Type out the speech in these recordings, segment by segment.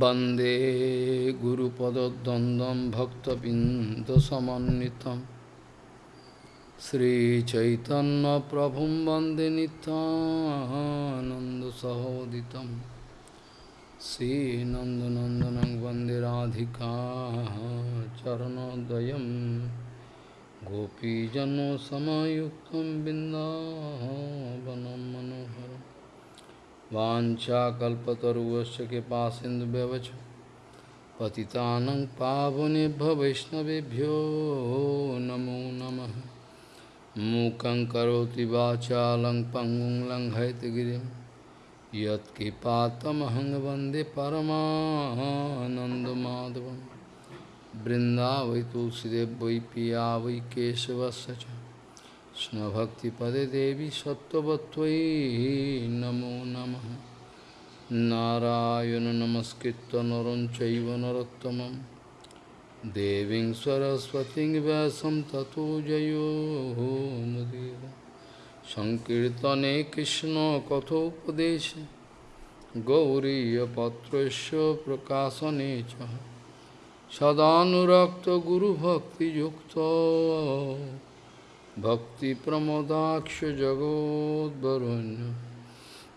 वंदे गुरुपदद्वन्द्वं भक्तबिन्दसमन्वितं श्रीचैतन्यप्रभुं वंदे नित्यानन्दसहोदितं श्रीनन्दनन्दनं वंदे राधिका चरणोदयं गोपीजनसमयुक्तं बिन्दावनं मनोहरम् वाञ्छाकल्पतरुवश्च कृपासिन्धुव्यवच पतितानं पावनेभ्य वैष्णवेभ्यो नमो नमः मूकं करोति वाचालं पङ्गुं लङ्घयतगिरिं यत्कृपातमहं वन्दे परमानन्दमाधवं बृन्दावै तुलसीदेव वै पिया वै केशवस्य च কৃষ্ণভক্তিপদে দেবী সত্যবত্তৈ নমো নম। নারায়ণ নমস্কৃত নরম চৈব নরোত্তম দেবী সরস্বতী ব্যাসম ততো জয়োমুদীর সংকীর্তনে কৃষ্ণ কথোপদেশ। গৌরীপত্র প্রকাশনে সদানুরক্ত গুরুভক্তিযুক্ত। भक्तिप्रमोदाक्षजगोद्वरुण्य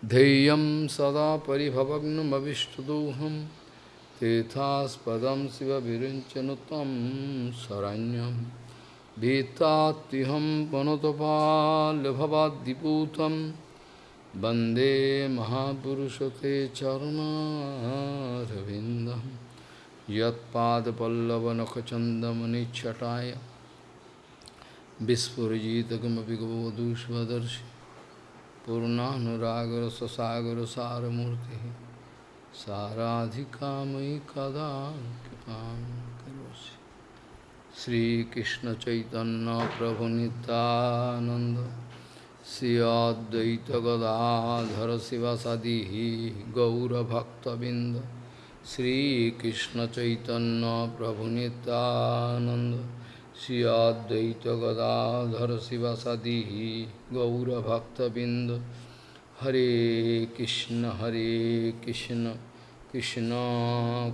धैर्यं सदा परिभवग्नमविष्टदोहं तीर्थास्पदं शिवविरिञ्चनु तं शरण्यं। भीतात्युहं पनुतपाल्यभवाद्दिपूतं वंदे महापुरुषते चरणारविन्दं। यत्पादपल्लवनखचन्दमनिच्छटाय Vispurjitagamapi Gavodushvadarshi Purnanuragar Sasagar Saramurti Saradhikamai Kadam Kipam Karosi Sri Krishna Chaitanya Prabhu Nityananda Sri Advaita Gadadhara Sivasadihi Gaura Bhakta Binda Sri Krishna Chaitanya Prabhu Nityananda Shri Gadadhar शिवसदी गौरभक्तबिंद हरे कृष्ण हरे कृष्ण कृष्ण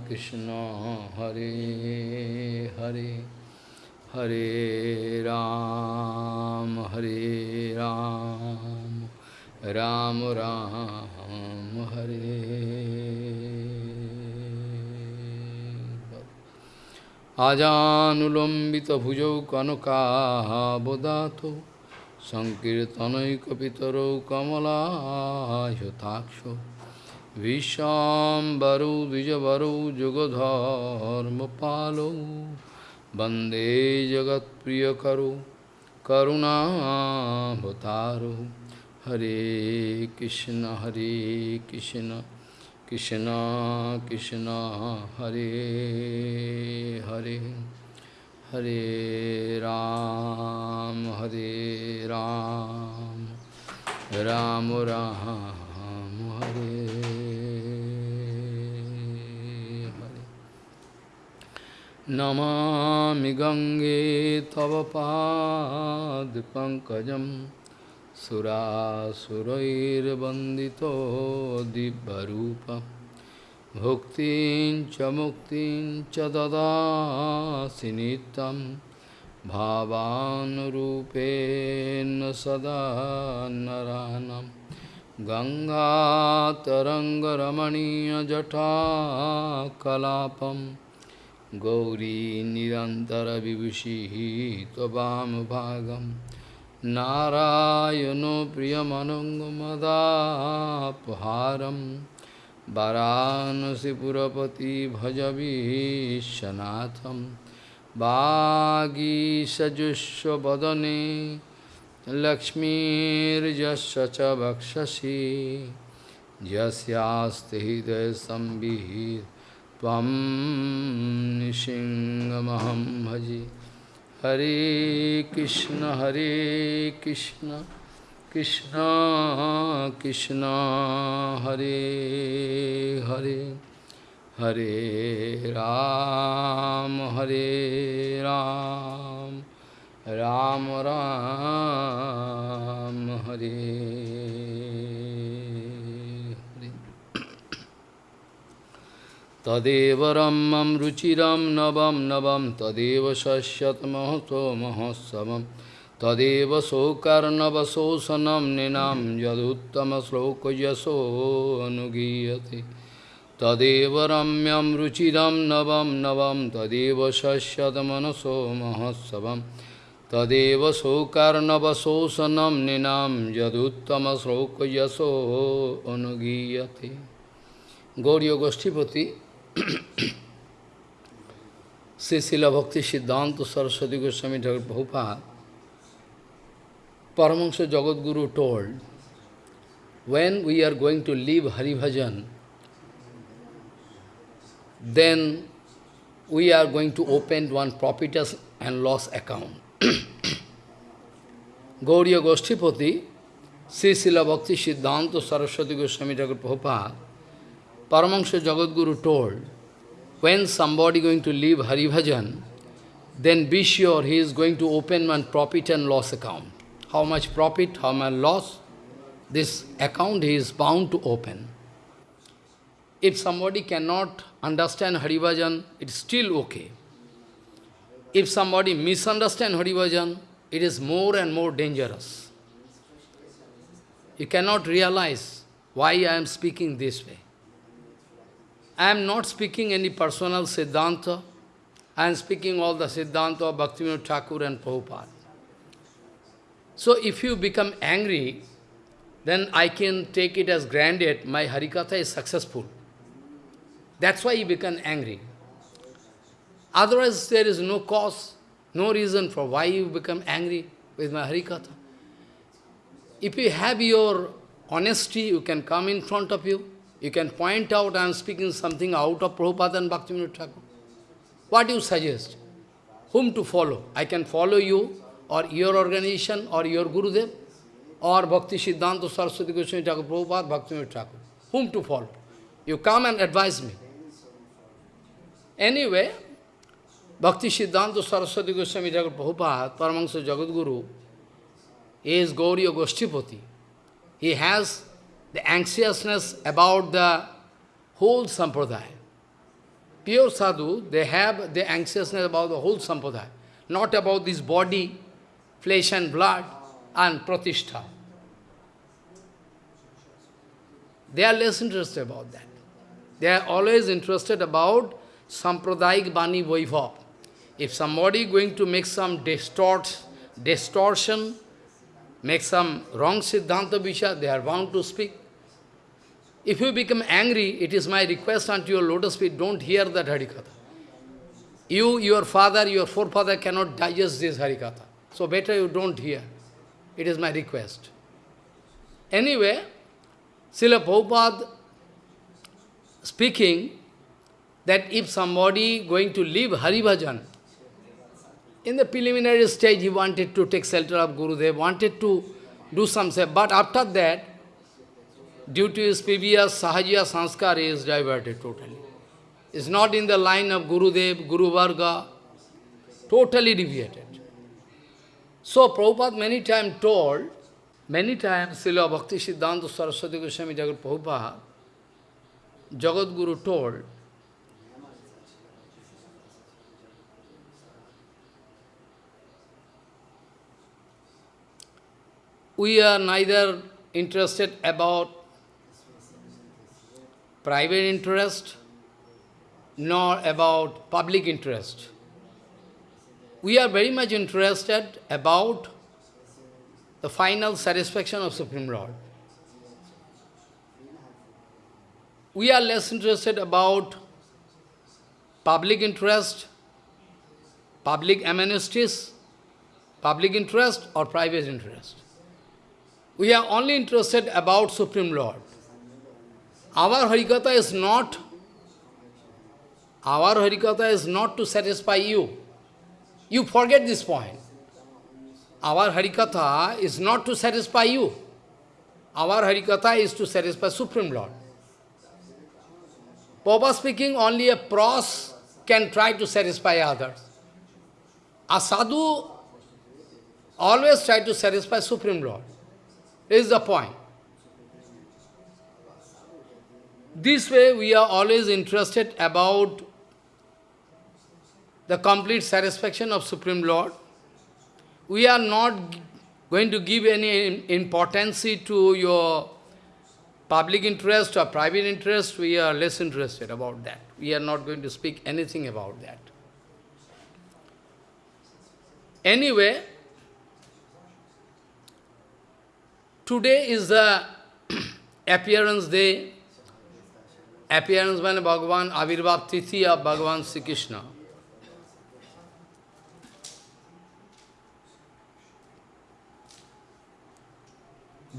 कृष्ण, हरे हरे हरे राम हरे राम राम राम, हरे। আজানুলম্বিত ভুজৌ কনকাবদাত সংকীর্তনৈকিতর কমলাহতাক্ষ বিশ্বাম্বরৌ দ্বিজবরৌ যুগধর্মপালৌ বন্দে জগৎ প্রিয় জগৎপ্রিয়করৌ করুণাভতারৌ হরে কৃষ্ণ হরে Krishna. Krishna Krishna Hare Hare Hare Ram Hare Ram Ram Ram Hare Hare Namami Gange Tava Pankajam सुरासुरैर्वन्दितो दिव्यरूपं। भुक्तिं च मुक्तिं च ददासि नित्यं। भावानुरूपेण सदा नरानं। गङ्गातरङ्गरमणीयजटाकलापं। गौरी निरन्तरविभूषिः त्ववामभागम् नारायणो प्रियमनङ्गमदापहारं वाराणसीपुरपति भजवीशनाथं वागीसजुष्वदने लक्ष्मीर्यस्य च वक्षसि यस्यास्ति हृदयसंविः त्वं निसिंहमहं भजे। Hare Krishna Hare Krishna Krishna Krishna Hare Hare Hare Ram Hare Ram Ram Ram Hare तदेव रम्यं रुचिरं नवं नवं तदेव शश्यतमहतो महोत्सवं तदेव शोकर्णवशोषणं निनां यदुत्तमश्लोकयशो अनुगीयते तदेव रम्यं रुचिरं नवं नवं तदेव शश्यतमनसो महोत्सवं तदेव शोकर्णवशोषणं निनां यदुत्तमश्लोकयशो अनुगीयते Gauriya Goshtipati Srila Bhakti Siddhanta Saraswati Goswami Thakur Prabhupada, Paramahansa Jagadguru told, when we are going to leave Hari Bhajan, then we are going to open one profit and loss account. Gauriya Goshtipati, Srila Bhakti Siddhanta Saraswati Goswami Thakur Prabhupada, Paramahansa Jagadguru told, when somebody going to leave Hari Bhajan, then be sure he is going to open one profit and loss account. How much profit, how much loss, this account he is bound to open. If somebody cannot understand Hari Bhajan, it's still okay. If somebody misunderstand Hari Bhajan, it is more and more dangerous. You cannot realize why I am speaking this way. I am not speaking any personal Siddhanta. I am speaking all the Siddhanta of Bhaktivinoda Thakur and Prabhupada. So if you become angry, then I can take it as granted my Harikatha is successful. That's why you become angry. Otherwise, there is no cause, no reason for why you become angry with my Harikatha. If you have your honesty, you can come in front of you. You can point out I am speaking something out of Prabhupada and Bhaktivinoda Thakur. What do you suggest? Whom to follow? I can follow you, or your organization, or your Gurudev, or Bhakti Siddhanta Saraswati Goswami Thakur Prabhupada, Bhaktivinoda Thakur. Whom to follow? You come and advise me. Anyway, Bhakti Siddhanta Saraswati Goswami Thakur Prabhupada, Paramahansa Jagadguru, is Gauriya Goshtipati. He has the anxiousness about the whole sampradaya. Pure sadhu, they have the anxiousness about the whole sampradaya, not about this body, flesh and blood, and pratishtha. They are less interested about that. They are always interested about sampradayic bani vaibhav. If somebody going to make some distort, distortion, make some wrong siddhanta visha, they are bound to speak. If you become angry, it is my request unto your lotus feet, don't hear that Harikatha. You, your father, your forefather cannot digest this Harikatha. So better you don't hear. It is my request. Anyway, Srila Prabhupada speaking that if somebody going to leave Hari Bhajan, in the preliminary stage he wanted to take shelter of Gurudev, wanted to do some but after that, due to his previous Sahajiya Sanskar, he is diverted totally. Is not in the line of Gurudev, Guru Varga, totally deviated. So Prabhupada many times told, many times Srila Bhakti Siddhanta Saraswati Goswami Jagat Prabhupada, Jagat Guru told, we are neither interested about private interest nor about public interest. We are very much interested about the final satisfaction of Supreme Lord. We are less interested about public interest, public amnesties, public interest or private interest. We are only interested about Supreme Lord. Our Harikatha is not, our Harikatha is not to satisfy you. You forget this point. Our Harikatha is not to satisfy you. Our Harikatha is to satisfy Supreme Lord. Papa speaking, only a pros can try to satisfy others. A sadhu always try to satisfy Supreme Lord. This is the point. This way we are always interested about the complete satisfaction of Supreme Lord. We are not going to give any importance to your public interest or private interest. We are less interested about that. We are not going to speak anything about that. Anyway, today is the appearance day, appearance when Bhagavan, Avirbhav Tithi of Bhagavan Sri Krishna.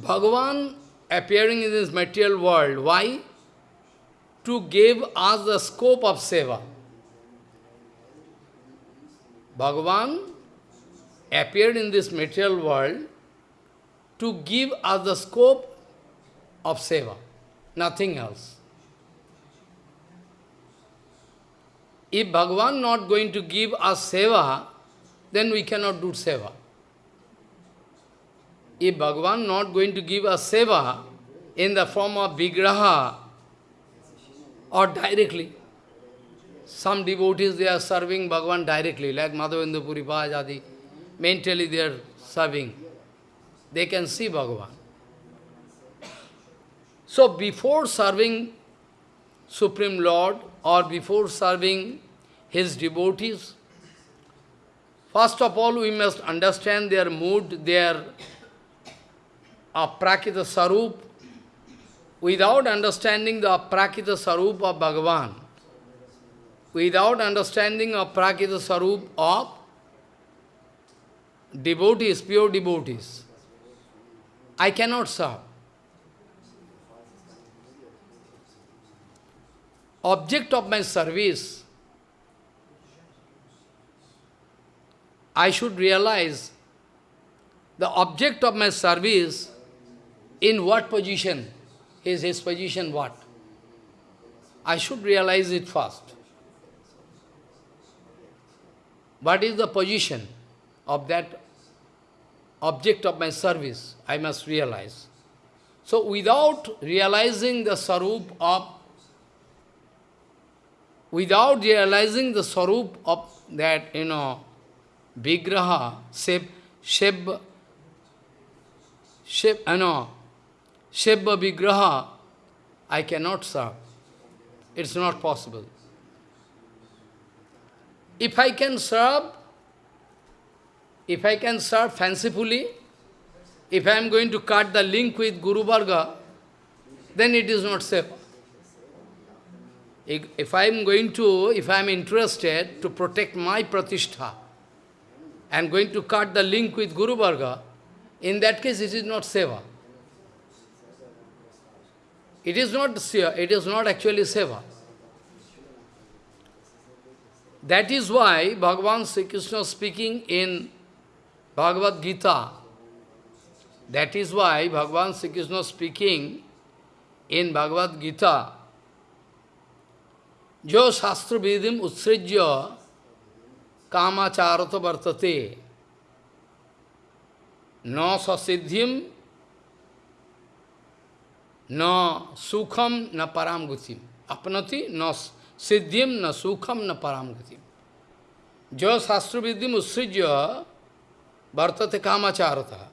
Bhagavan appearing in this material world, why? To give us the scope of seva. Bhagavan appeared in this material world to give us the scope of seva, nothing else. If Bhagavan not going to give us seva, then we cannot do seva. If Bhagavan not going to give us seva in the form of vigraha or directly, some devotees they are serving Bhagavan directly, like Madhavendra Puri Pajadi, mentally they are serving. They can see Bhagavan. So before serving Supreme Lord or before serving His devotees, first of all we must understand their mood, their uh, aprakita sarup. Without understanding the aprakita sarup of Bhagavan, without understanding of prakita sarup of devotees, pure devotees, I cannot serve. Object of my service, I should realize the object of my service in what position is his position what? I should realize it first. What is the position of that object of my service? I must realize. So without realizing the sarup of, without realizing the sarup of that, you know, vigraha, shape, shape, shape, you know, Shebba Vigraha, I cannot serve. It's not possible. If I can serve, if I can serve fancifully, if I am going to cut the link with Guru Varga, then it is not safe. If I am going to, if I am interested to protect my pratishtha, I am going to cut the link with Guru Varga, in that case it is not seva. It is not it is not actually seva. That is why Bhagavan Sri Krishna speaking in Bhagavad Gita, that is why Bhagavan Sri Krishna speaking in Bhagavad Gita, Jo shastra vidim utsrijya kamacharata vartate na sasiddhim na sukham na paramgutim. Apnati na siddhim na sukham na paramgutim. Jo shastra vidim utsrijya vartate kamacharata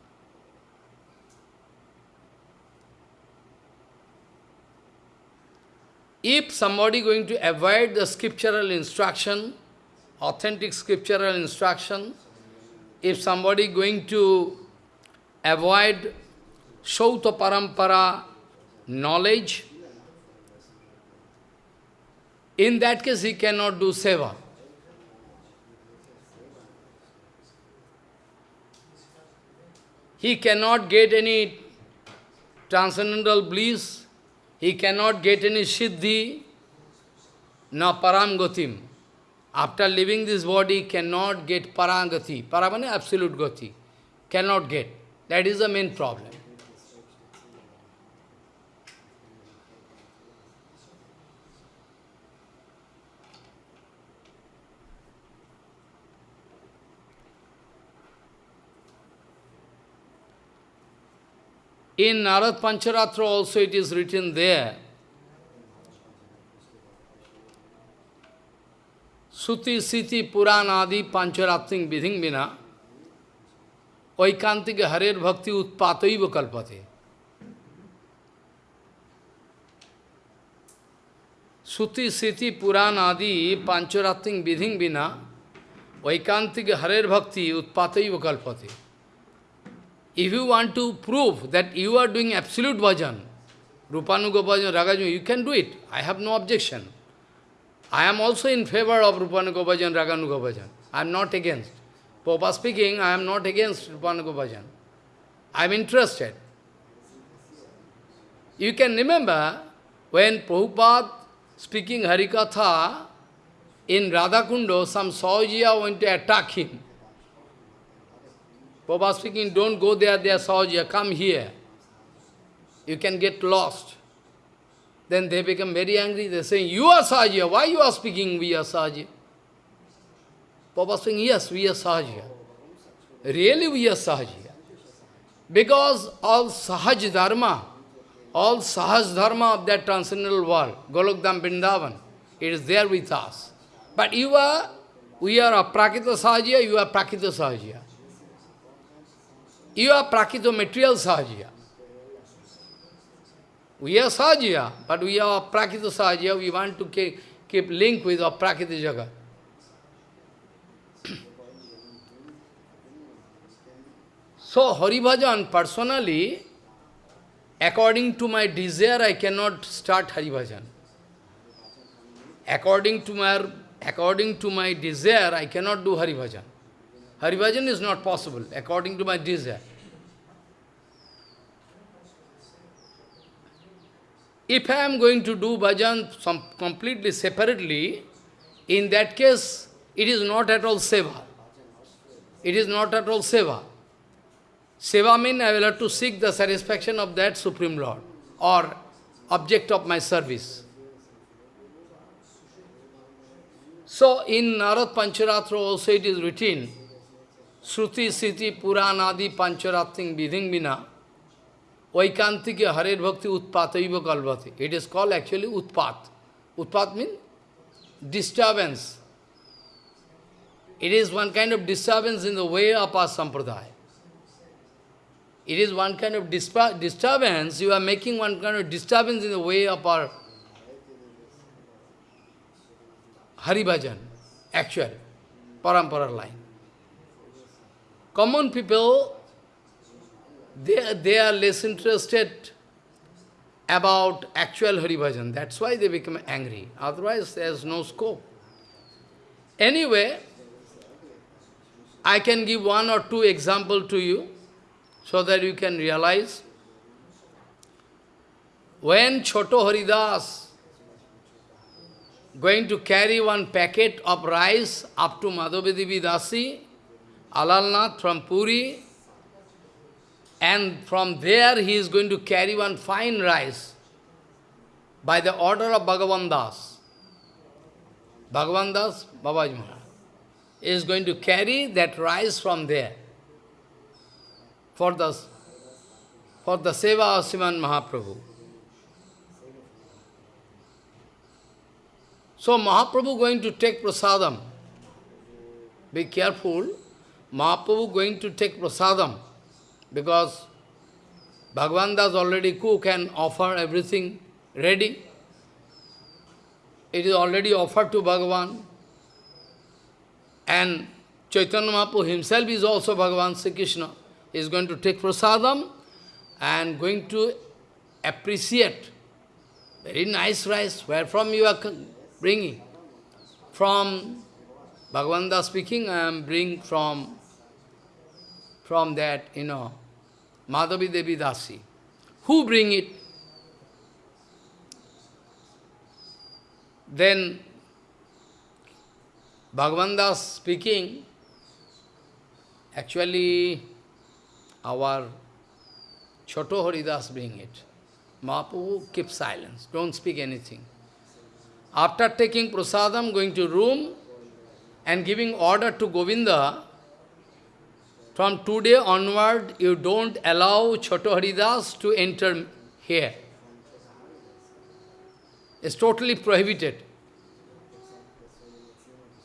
If somebody going to avoid the scriptural instruction, authentic scriptural instruction, if somebody going to avoid Shrauta Parampara knowledge, in that case he cannot do seva. He cannot get any transcendental bliss, he cannot get any siddhi, no param After leaving this body, he cannot get parangati. Paramane absolute gati. Cannot get. That is the main problem. In Narad Pancharatra also it is written there. Suti Siti Puranadi Pancharatting Vidhing Vina Vaikantik Harir Bhakti Utpatoiva Kalpate. Suti Siti Puranadi Pancharatting Vidhing Vina Vaikantik Harir Bhakti Utpatoiva Kalpate. If you want to prove that you are doing absolute bhajan, Rupanuga bhajan, Ragaju, you can do it. I have no objection. I am also in favor of Rupanuga bhajan, Raganuga bhajan. I am not against. Papa speaking, I am not against Rupanuga bhajan. I am interested. You can remember when Prabhupada speaking Harikatha in Radhakundo, some Sahajiya went to attack him. Prabhupada speaking, don't go there, they are Sahajiya, come here. You can get lost. Then they become very angry. They're saying, you are Sahajiya. Why you are speaking we are Sahajiya? Papa saying, yes, we are Sahajiya. Really we are Sahajiya. Because all Sahaj Dharma, all Sahaj Dharma of that transcendental world, Golokdam Vrindavan, it is there with us. But you are, we are a Prakita Sahajiya, you are Prakita Sahajiya. You are Prakita material Sahajiya. We are Sahajiya, but we are Prakita Sahajiya, we want to keep, keep link with our Prakita Jagat. so, Haribhajan, personally, according to my desire, I cannot start Haribhajan. According to my, according to my desire, I cannot do Haribhajan. Haribhajan is not possible, according to my desire. If I am going to do bhajan some completely separately, in that case, it is not at all seva. It is not at all seva. Seva means I will have to seek the satisfaction of that Supreme Lord or object of my service. So in Narad Pancharatra also it is written, Shruti, Siti, Puranadi, Pancharating, Vidhing Vina, Vaikantike Harer Bhakti Utpataiva Kalvati. It is called actually Utpat. Utpat means disturbance. It is one kind of disturbance in the way of our sampradaya. It is one kind of disturbance, you are making one kind of disturbance in the way of our Hari Bhajan, actual, parampara line. Common people they, they are less interested about actual Hari Bhajan. That's why they become angry. Otherwise, there's no scope. Anyway, I can give one or two example to you, so that you can realize. When Choto Haridas going to carry one packet of rice up to Madhavedi Dasi, Alalnath from Puri, and from there he is going to carry one fine rice by the order of Bhagavan Das. Bhagavan Das, Babaji Maharaj, is going to carry that rice from there for the, for the seva of Sriman Mahaprabhu. So Mahaprabhu going to take prasadam. Be careful. Mahaprabhu going to take prasadam. Because Bhagavan Das already cook and offer everything ready. It is already offered to Bhagavan. And Chaitanya Mahaprabhu himself is also Bhagavan Sri Krishna. He is going to take prasadam and going to appreciate very nice rice. Where from you are bringing? From Bhagavan speaking, I am bringing from from that, you know, Madhavi Devi Dasi. Who bring it? Then Bhagavan Das speaking, actually our Choto Haridas bring it. Mahaprabhu keep silence, don't speak anything. After taking prasadam, going to room and giving order to Govinda, from today onward, you don't allow Choto Haridas to enter here. It's totally prohibited.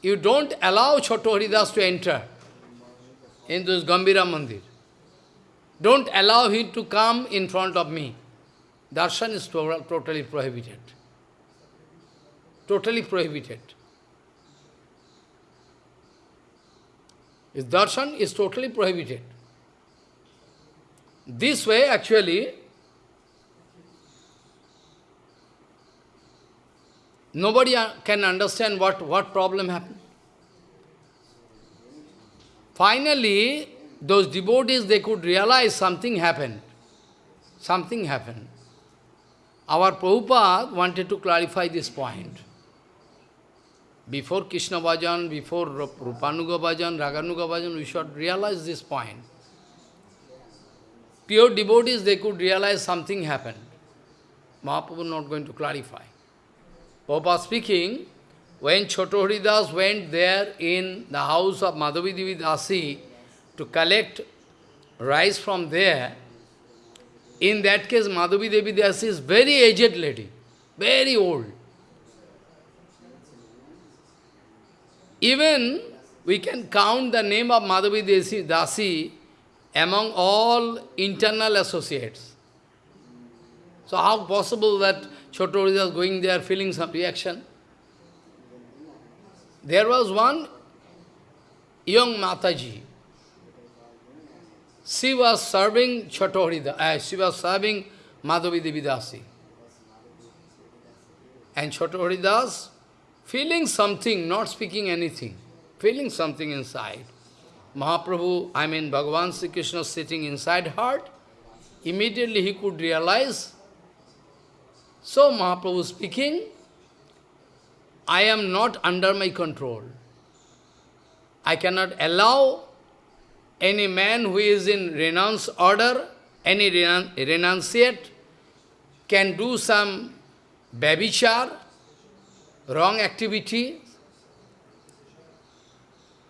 you don't allow Choto Haridas to enter into this Gambhira Mandir. Don't allow him to come in front of me. Darshan is totally prohibited. Totally prohibited. His darshan is totally prohibited. This way, actually, nobody uh, can understand what, what problem happened. Finally, those devotees, they could realize something happened. Something happened. Our Prabhupada wanted to clarify this point. Before Krishna Bhajan, before Rupanuga Bhajan, Raganuga Bhajan, we should realize this point. Pure devotees, they could realize something happened. Mahaprabhu not going to clarify. Prabhupada speaking, when Choto Haridas went there in the house of Madhavi Dasi to collect rice from there, in that case Madhavi Dasi is very aged lady, very old. Even we can count the name of Madhavi Dasi among all internal associates. So how possible that Choto is going there feeling some reaction? There was one young Mataji. She was serving Choto uh, she was serving Madhavi Devidasi. And Choto feeling something, not speaking anything, feeling something inside. Mahaprabhu, I mean Bhagavan Sri Krishna sitting inside heart, immediately he could realize. So Mahaprabhu speaking, I am not under my control. I cannot allow any man who is in renounce order, any renunciate, can do some babichar, wrong activity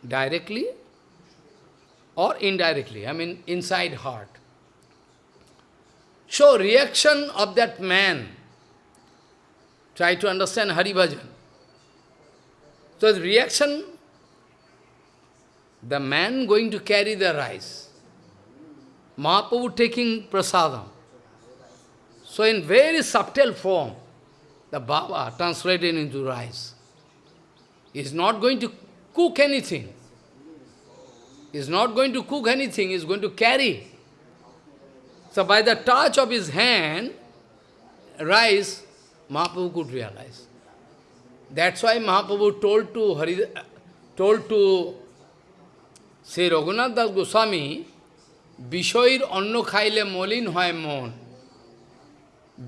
directly or indirectly, I mean inside heart. So reaction of that man, try to understand Hari Bhajan. So the reaction, the man going to carry the rice, Mahaprabhu taking prasadam. So in very subtle form, the Baba translated into rice. He is not going to cook anything. He is not going to cook anything, he is going to carry. So by the touch of his hand, rice, Mahaprabhu could realize. That's why Mahaprabhu told to Hari, told to Sri Raghunath Das Goswami, বিষয়ের অন্ন খাইলে মলিন হয় মন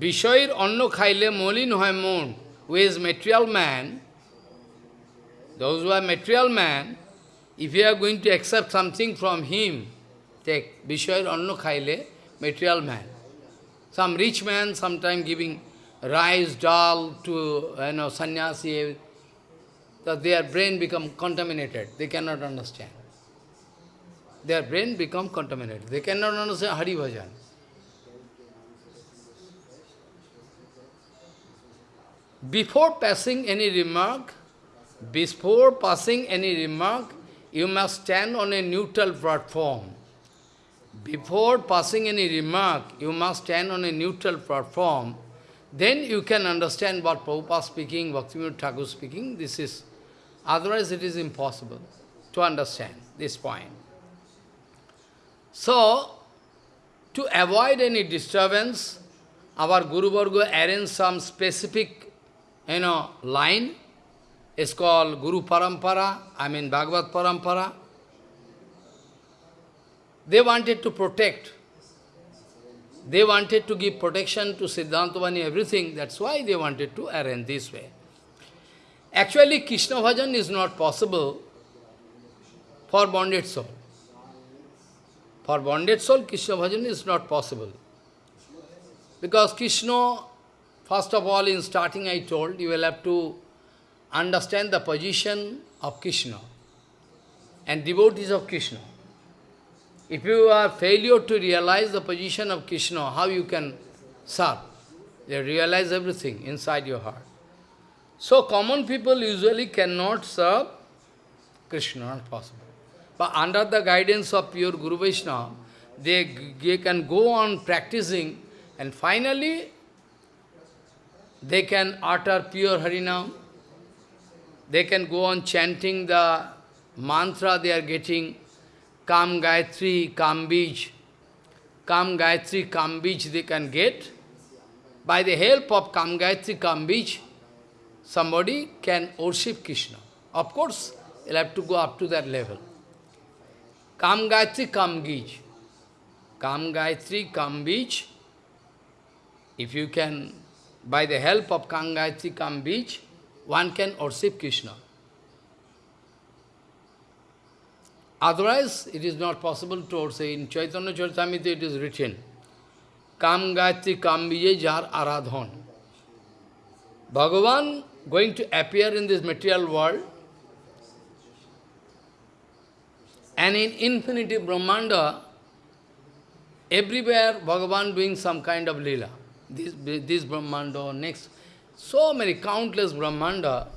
বিষয়ের অন্ন খাইলে মলিন হয় মন who is material man, those who are material man, if you are going to accept something from him, take Vishayar Anno Khaile, material man. Some rich man sometime giving rice, dal to you know, sannyasi, that their brain become contaminated. They cannot understand. Their brain become contaminated. They cannot understand Hari Bhajan. Before passing any remark, before passing any remark, you must stand on a neutral platform. Before passing any remark, you must stand on a neutral platform. Then you can understand what Prabhupada speaking, Bhaktivinoda Thakur speaking. This is, otherwise it is impossible to understand this point. So, to avoid any disturbance, our Guru Varga arranged some specific you know, line is called Guru Parampara, I mean Bhagavad Parampara. They wanted to protect. They wanted to give protection to Siddhantavani, everything. That's why they wanted to arrange this way. Actually, Krishna bhajan is not possible for bonded soul. For bonded soul, Krishna bhajan is not possible. Because Krishna First of all, in starting I told, you will have to understand the position of Krishna and devotees of Krishna. If you are failure to realize the position of Krishna, how you can serve? They realize everything inside your heart. So common people usually cannot serve Krishna, not possible. But under the guidance of pure Guru Vaishnava, they, they can go on practicing and finally they can utter pure Harinam. They can go on chanting the mantra they are getting, Kam Gayatri, Kam Bij. Kam Gayatri, Kam they can get. By the help of Kam Gayatri, Kam somebody can worship Krishna. Of course, you'll have to go up to that level. Kam Gayatri, Kam Bij. Kam Gayatri, Kam. If you can, by the help of Kam Gayatri, Kam Bij, one can worship Krishna. Otherwise, it is not possible to say in Chaitanya Charitamrita it is written, Kam Gayatri Kam Jar Aradhan. Bhagavan going to appear in this material world and in infinity Brahmanda, everywhere Bhagavan doing some kind of lila. This, this Brahmanda, next, so many countless Brahmanda,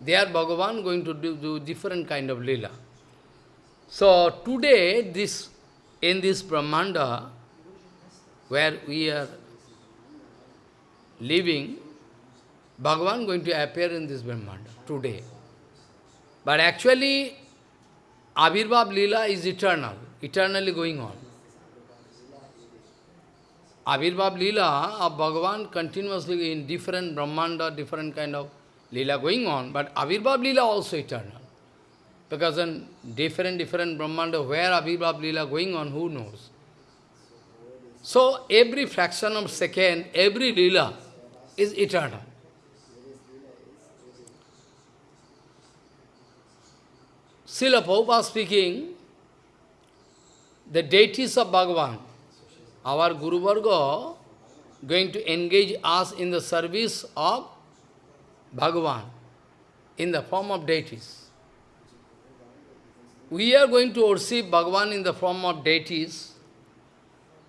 there Bhagavan going to do, do different kind of lila. So today, this in this Brahmanda, where we are living, Bhagavan going to appear in this Brahmanda today. But actually, Abhirbhav Lila is eternal, eternally going on. Abhirbhav Lila of Bhagavan continuously in different Brahmanda, different kind of Lila going on, but Abhirbhav Lila also eternal. Because in different, different Brahmanda, where Abhirbhav Lila going on, who knows? So, every fraction of second, every Lila is eternal. Srila Prabhupada speaking, the deities of Bhagavan, our Guru Varga, going to engage us in the service of Bhagavan in the form of deities. We are going to worship Bhagavan in the form of deities.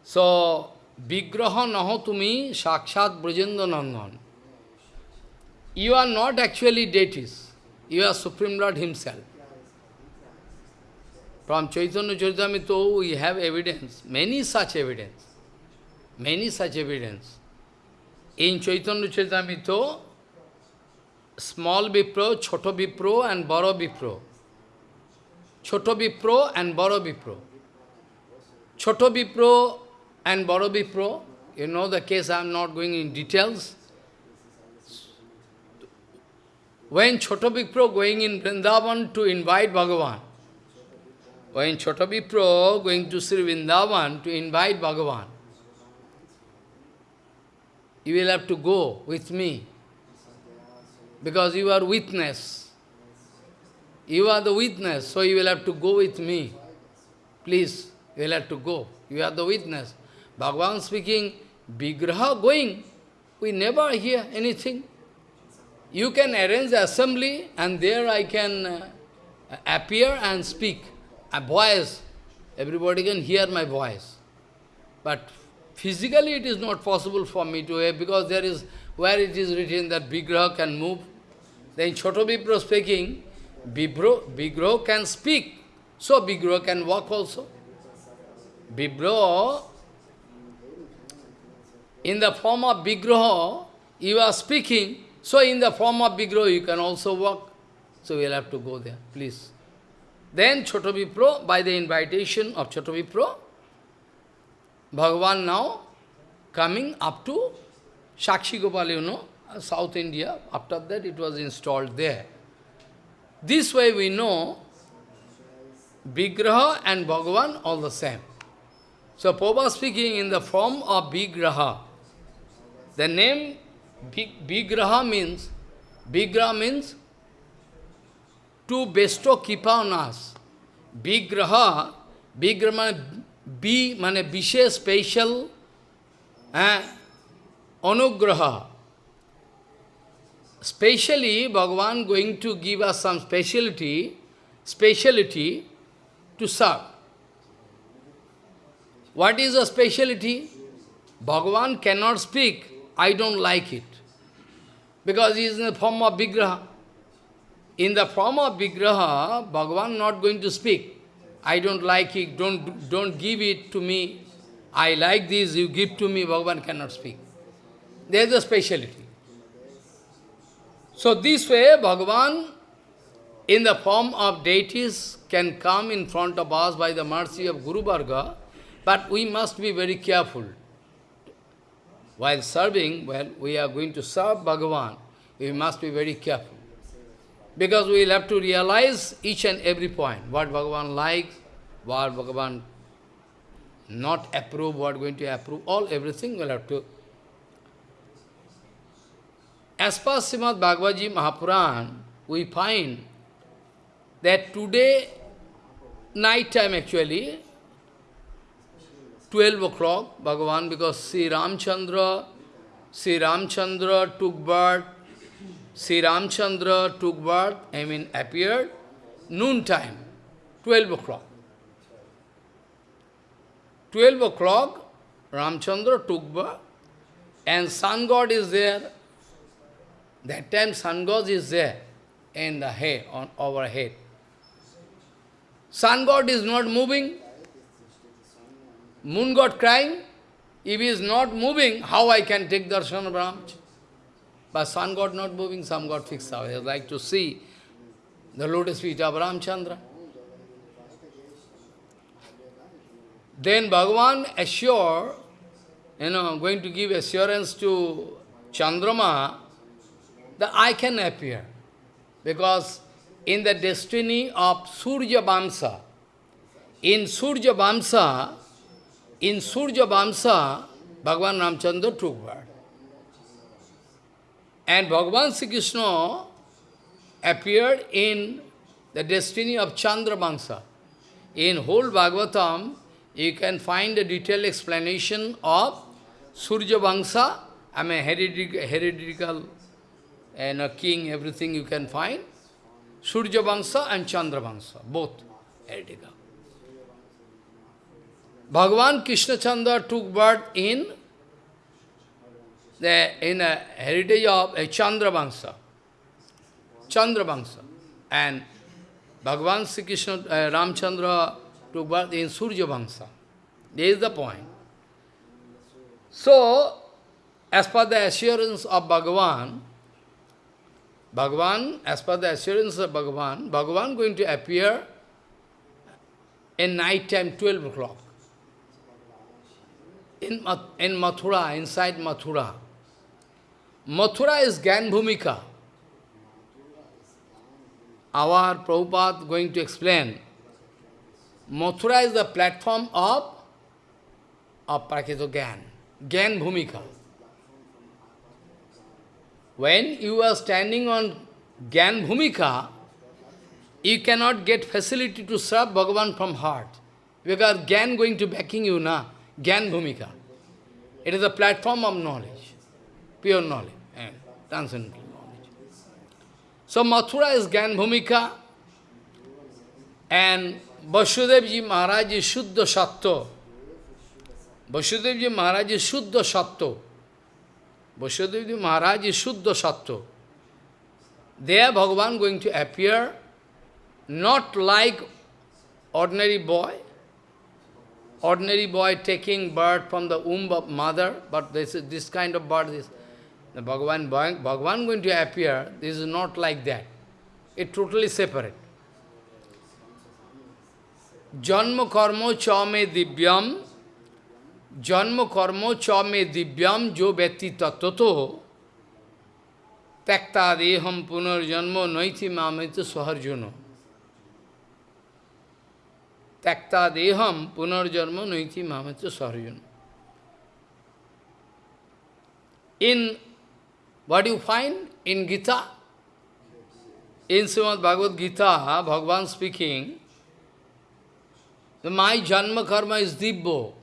So, Vigraha Naho Shakshat Brajendra. You are not actually deities. You are Supreme Lord Himself. From Chaitanya Charitamrita, we have evidence, many such evidence. Many such evidence. In Chaitanya Charitamrita, small Vipro, Choto Vipro and Baro Vipro. Choto Vipro and Baro Vipro. Choto Vipro and Baro Vipro, you know the case, I am not going in details. When Choto Vipro going in Vrindavan to invite Bhagavan, when Choto Vipro going to Sri Vrindavan to invite Bhagavan, you will have to go with me, because you are witness. You are the witness, so you will have to go with me. Please, you will have to go. You are the witness. Bhagavan speaking, Vigraha going, we never hear anything. You can arrange assembly and there I can uh, appear and speak. A voice, everybody can hear my voice. But physically it is not possible for me to hear because there is, where it is written that Vigraha can move. Then Choto Vipra speaking, Vibro, Vigro can speak, so Vigro can walk also. Vibro, in the form of Vigraha, you are speaking, so in the form of Vigraha you can also walk. So we'll have to go there, please. Then Choto Vipro, by the invitation of Choto Vipro, Bhagavan now coming up to Sakshi Gopal, you know, South India. After that it was installed there. This way we know Vigraha and Bhagavan all the same. So Prabhupada speaking in the form of Vigraha. The name Vigraha means, Vigraha means to bestow kipa on us. Vigraha, Vigraha means B, means special eh, anugraha. Specially, Bhagavan going to give us some speciality, speciality to serve. What is a speciality? Bhagavan cannot speak, I don't like it. Because he is in the form of Vigraha. in the form of Vigraha, Bhagavan not going to speak. I don't like it, don't, don't give it to me. I like this, you give to me, Bhagavan cannot speak. There is a speciality. So this way, Bhagavan, in the form of deities, can come in front of us by the mercy of Guru Varga, but we must be very careful. While serving, well, we are going to serve Bhagavan, we must be very careful. Because we will have to realize each and every point, what Bhagavan likes, what Bhagavan not approve, what going to approve, all everything will have to. As per Srimad Bhagavad Mahapuran, we find that today, night time actually, 12 o'clock, Bhagavan, because Sri Ramchandra, Sri Ramchandra took birth, Sri Ramchandra took birth, I mean appeared, noon time, 12 o'clock. 12 o'clock, Ramchandra took birth, and sun god is there. That time sun god is there in the head, on our head. Sun god is not moving. Moon god crying. If he is not moving, how I can take darshan of Ramchandra? But sun got not moving, sun got fixed out. I like to see the lotus feet of Ramchandra. Then Bhagavan assure, you know, I'm going to give assurance to Chandrama that I can appear. Because in the destiny of Surya Vamsa, in Surya Vamsa, in Surya Vamsa, Bhagavan Ramchandra took birth. And Bhagavan Sri Krishna appeared in the destiny of Chandra Vamsa. In whole Bhagavatam, you can find a detailed explanation of Surya Vamsa, I mean heredical, heredical and a king, everything you can find. Surya Vamsa and Chandra Vamsa, both heretical. Bhagavan Krishna Chandra took birth in the in a heritage of a Chandra Vamsa. Chandra Vamsa. And Bhagavan Sri Krishna, uh, Ramchandra took birth in Surya Vamsa. This is the point. So, as per the assurance of Bhagavan, Bhagavan, as per the assurance of Bhagavan, Bhagavan going to appear in night time, 12 o'clock. In, in Mathura, inside Mathura. Mathura is Gyan Bhumika. Our Prabhupada going to explain Mathura is the platform of, of Prakito Gyan, Gyan Bhumika. When you are standing on Gyan Bhumika, you cannot get facility to serve Bhagavan from heart. Because Gan going to backing you, na? Gyan Bhumika. It is a platform of knowledge, pure knowledge, transcendental knowledge. So Mathura is Gyan Bhumika, and Vasudev ji Maharaj is Shuddha Sattva. Vasudev ji Maharaj is Shuddha Sattva. Vasudev ji Maharaj is Shuddha Sattva. There Bhagavan going to appear not like ordinary boy, ordinary boy taking birth from the womb of mother, but this, is, this kind of birth is the Bhagavan, Bhagavan going to appear, this is not like that. It totally separate. जन्म कर्मो च में दिव्यम जन्म कर्मो च में दिव्यम जो व्यक्ति तत्व तो त्यक्ता देहम पुनर्जन्मो नैथि मामित स्वहर्जुनो त्यक्ता देहम पुनर्जन्म नैथि Mamit स्वहर्जुनो In what you find in Gita, in Srimad Bhagavad Gita, Bhagavan speaking, my janma karma is dibbo.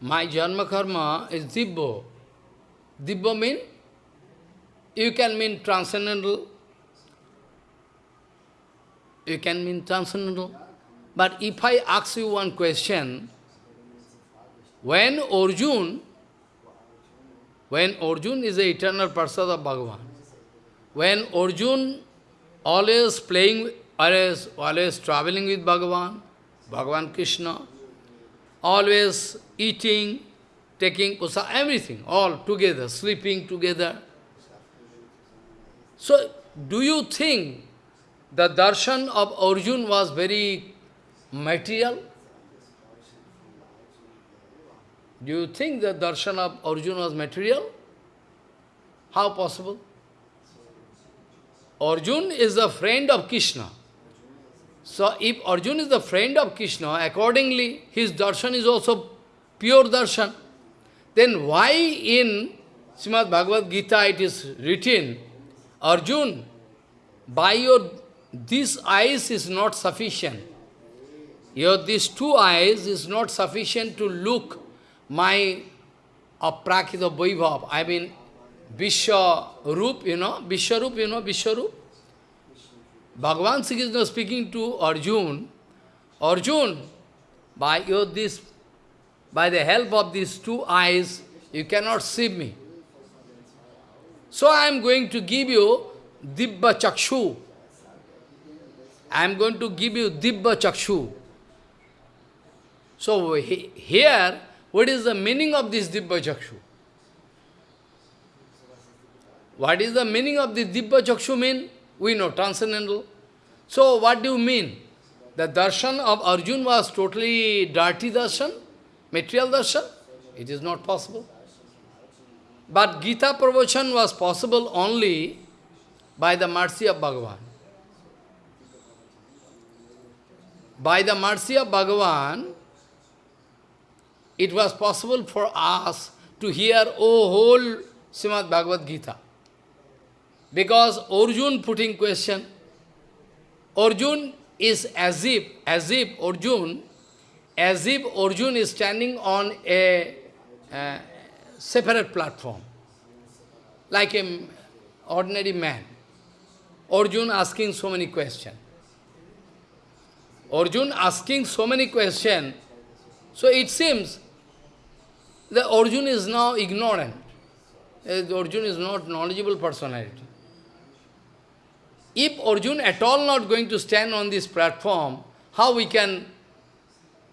My janma karma is dibbo. Dibbo mean? You can mean transcendental. You can mean transcendental. But if I ask you one question, when Arjun, when Arjun is the eternal person of Bhagavan, when Arjun always playing, always, always traveling with Bhagavan, Bhagavan Krishna, always eating, taking pusa, everything, all together, sleeping together. So, do you think the darshan of Arjun was very material? Do you think the darshan of Arjun was material? How possible? Arjun is a friend of Krishna. So if Arjun is the friend of Krishna, accordingly his darshan is also pure darshan. Then why in Srimad Bhagavad Gita it is written, Arjun, by your these eyes is not sufficient. Your these two eyes is not sufficient to look my aprakita vaibhav, I mean Vishwa Rup, you know, Vishwarup, you know, Vishwarup. Bhagavan Sri Krishna speaking to Arjun, Arjun, by your this, by the help of these two eyes, you cannot see me. So I am going to give you Dibba Chakshu. I am going to give you Dibba Chakshu. So he, here, what is the meaning of this Dibba Chakshu? What is the meaning of the Dibba Chakshu mean? We know, transcendental. So what do you mean? The darshan of Arjun was totally dirty darshan, material darshan? It is not possible. But Gita pravachan was possible only by the mercy of Bhagavan. By the mercy of Bhagavan, it was possible for us to hear oh, whole Srimad Bhagavad Gita. Because Arjun putting question, Arjun is as if, as if Arjun, as if Arjun is standing on a, a separate platform, like an ordinary man. Arjun asking so many questions. Arjun asking so many questions, so it seems that Arjun is now ignorant. Uh, Arjun is not knowledgeable personality. If Arjun at all not going to stand on this platform, how we can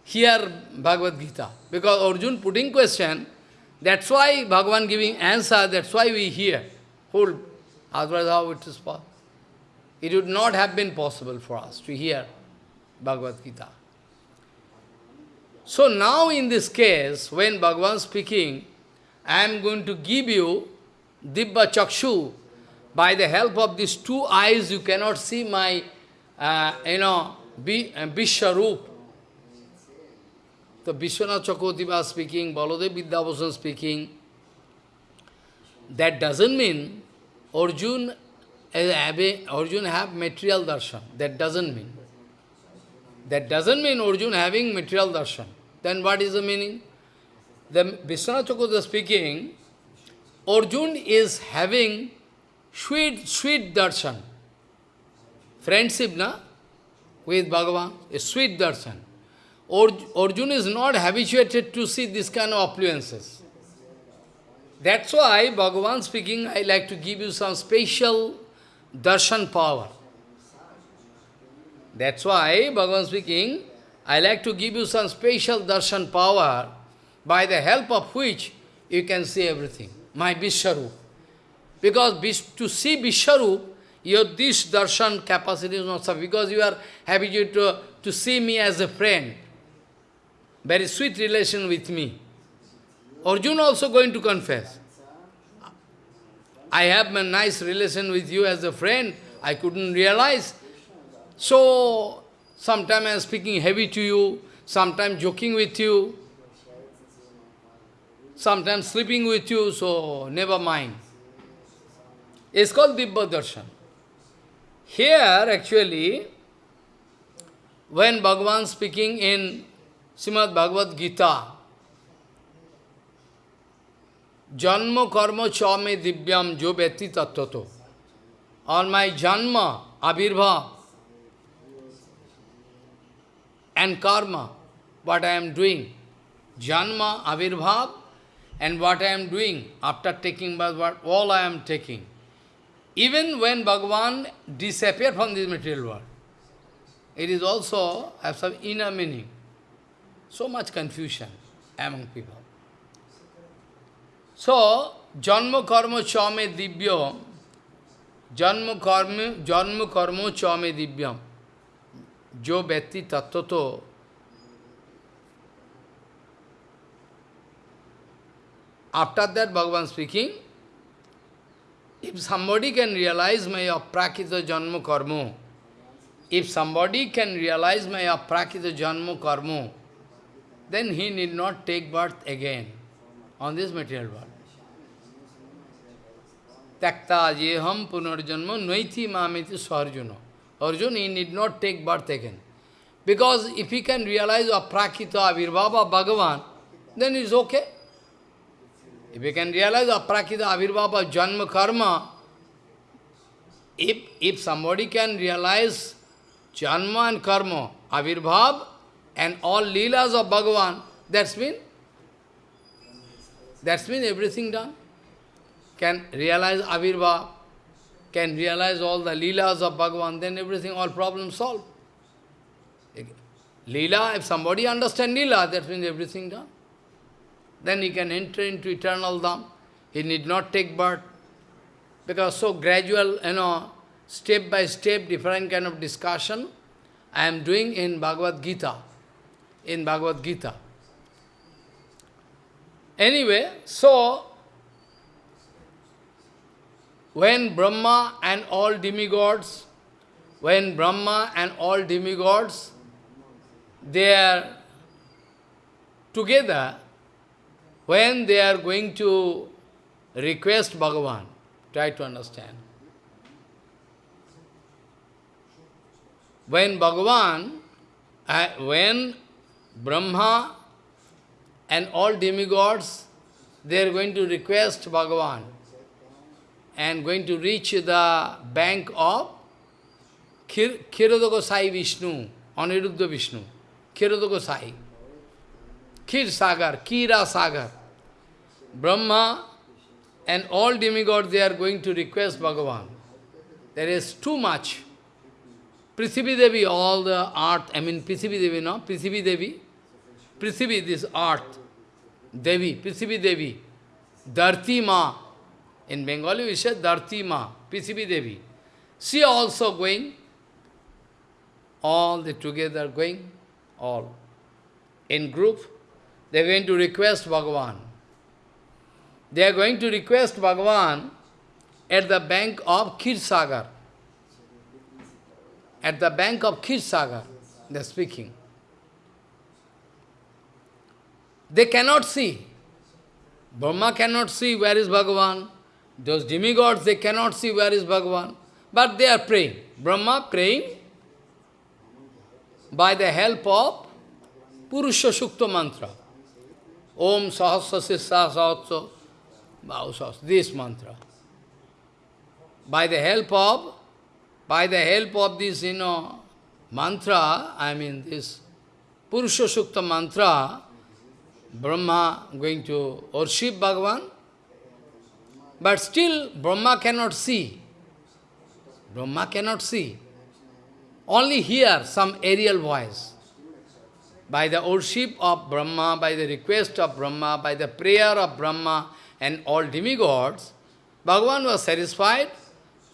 hear Bhagavad Gita? Because Arjun putting question, that's why Bhagavan giving answer, that's why we hear. Hold, otherwise how it is possible? It would not have been possible for us to hear Bhagavad Gita. So now in this case, when Bhagavan speaking, I am going to give you Dibba Chakshu, by the help of these two eyes, you cannot see my, uh, you know, uh, Vishwarup. The Vishwanath Chakravarti was speaking, Baladev Vidyabhushan speaking. That doesn't mean Arjun, Arjun have material darshan. That doesn't mean. That doesn't mean Arjun having material darshan. Then what is the meaning? The Vishwanath speaking, Arjun is having sweet, sweet darshan. Friendship, na? With Bhagavan, a sweet darshan. Arjun is not habituated to see this kind of affluences. That's why Bhagavan speaking, I like to give you some special darshan power. That's why Bhagavan speaking, I like to give you some special darshan power by the help of which you can see everything. My Vishwarup. Because to see Vishwarup, your this darshan capacity is not sufficient, because you are happy to, to see me as a friend. Very sweet relation with me. Arjuna also going to confess. I have a nice relation with you as a friend, I couldn't realize. So, sometimes I am speaking heavy to you, sometimes joking with you, sometimes sleeping with you, so never mind. It's called Dibba Darshan. Here, actually, when Bhagavan speaking in Srimad Bhagavad Gita, Janma karma chame divyam jo beti tattvato. On my janma, abhirbha, and karma, what I am doing, janma, avirbhav, and what I am doing after taking birth, what all I am taking. even when Bhagavan disappeared from this material world, it is also have some inner meaning. So much confusion among people. So, Janma karma chame divyam, Janma karma, Janma karma chame divyam, जो व्यक्ति तत्व तो after that Bhagavan speaking if somebody can realise my अप्राकृत जन्म कर्म if somebody can realise my अप्राकृत जन्म कर्म then he need not take birth again on this material world त्यक्ता ये हम पुनर्जन्म नई थी मामी थी स्वर्जुनों Arjuna, he need not take birth again. Because if he can realize aprakita avirbhava Bhagavan, then it's okay. If he can realize aprakita avirbhava janma karma, if, if somebody can realize janma and karma, avirbhav, and all leelas of Bhagavan, that's mean, that's mean everything done. Can realize avirbhav, can realize all the leelas of Bhagavan, then everything, all problems solved. Leela, if somebody understand Leela, that means everything done. Then he can enter into eternal Dham. He need not take birth. Because so gradual, you know, step by step, different kind of discussion, I am doing in Bhagavad Gita. In Bhagavad Gita. Anyway, so, when Brahma and all demigods, when Brahma and all demigods, they are together, when they are going to request Bhagavan, try to understand. When Bhagavan, uh, when Brahma and all demigods, they are going to request Bhagavan and going to reach the bank of Khir Sai Vishnu, Aniruddha Vishnu, Kshiroda Sai. Kir Sagar, Kira Sagar. Brahma and all demigods, they are going to request Bhagavan. There is too much. Prithivi Devi, all the earth, I mean Prithivi Devi, no? Prithivi Devi. Prithivi, this earth. Devi, Prithivi Devi. Dharti Ma. In Bengali we say Dharti Ma, Prithivi Devi. She also going. All the together going, all. In group, they are going to request Bhagavan. They are going to request Bhagavan at the bank of Kshirsagar. At the bank of Kshirsagar, they are speaking. They cannot see. Brahma cannot see where is Bhagavan. Those demigods, they cannot see where is Bhagavan. But they are praying. Brahma praying by the help of Purusha Sukta mantra. Om Sahasra Sissa this mantra. By the help of, by the help of this, you know, mantra, I mean this Purusha Sukta mantra, Brahma going to worship Bhagavan, but still Brahma cannot see. Brahma cannot see. Only hear some aerial voice by the worship of Brahma, by the request of Brahma, by the prayer of Brahma and all demigods, Bhagavan was satisfied,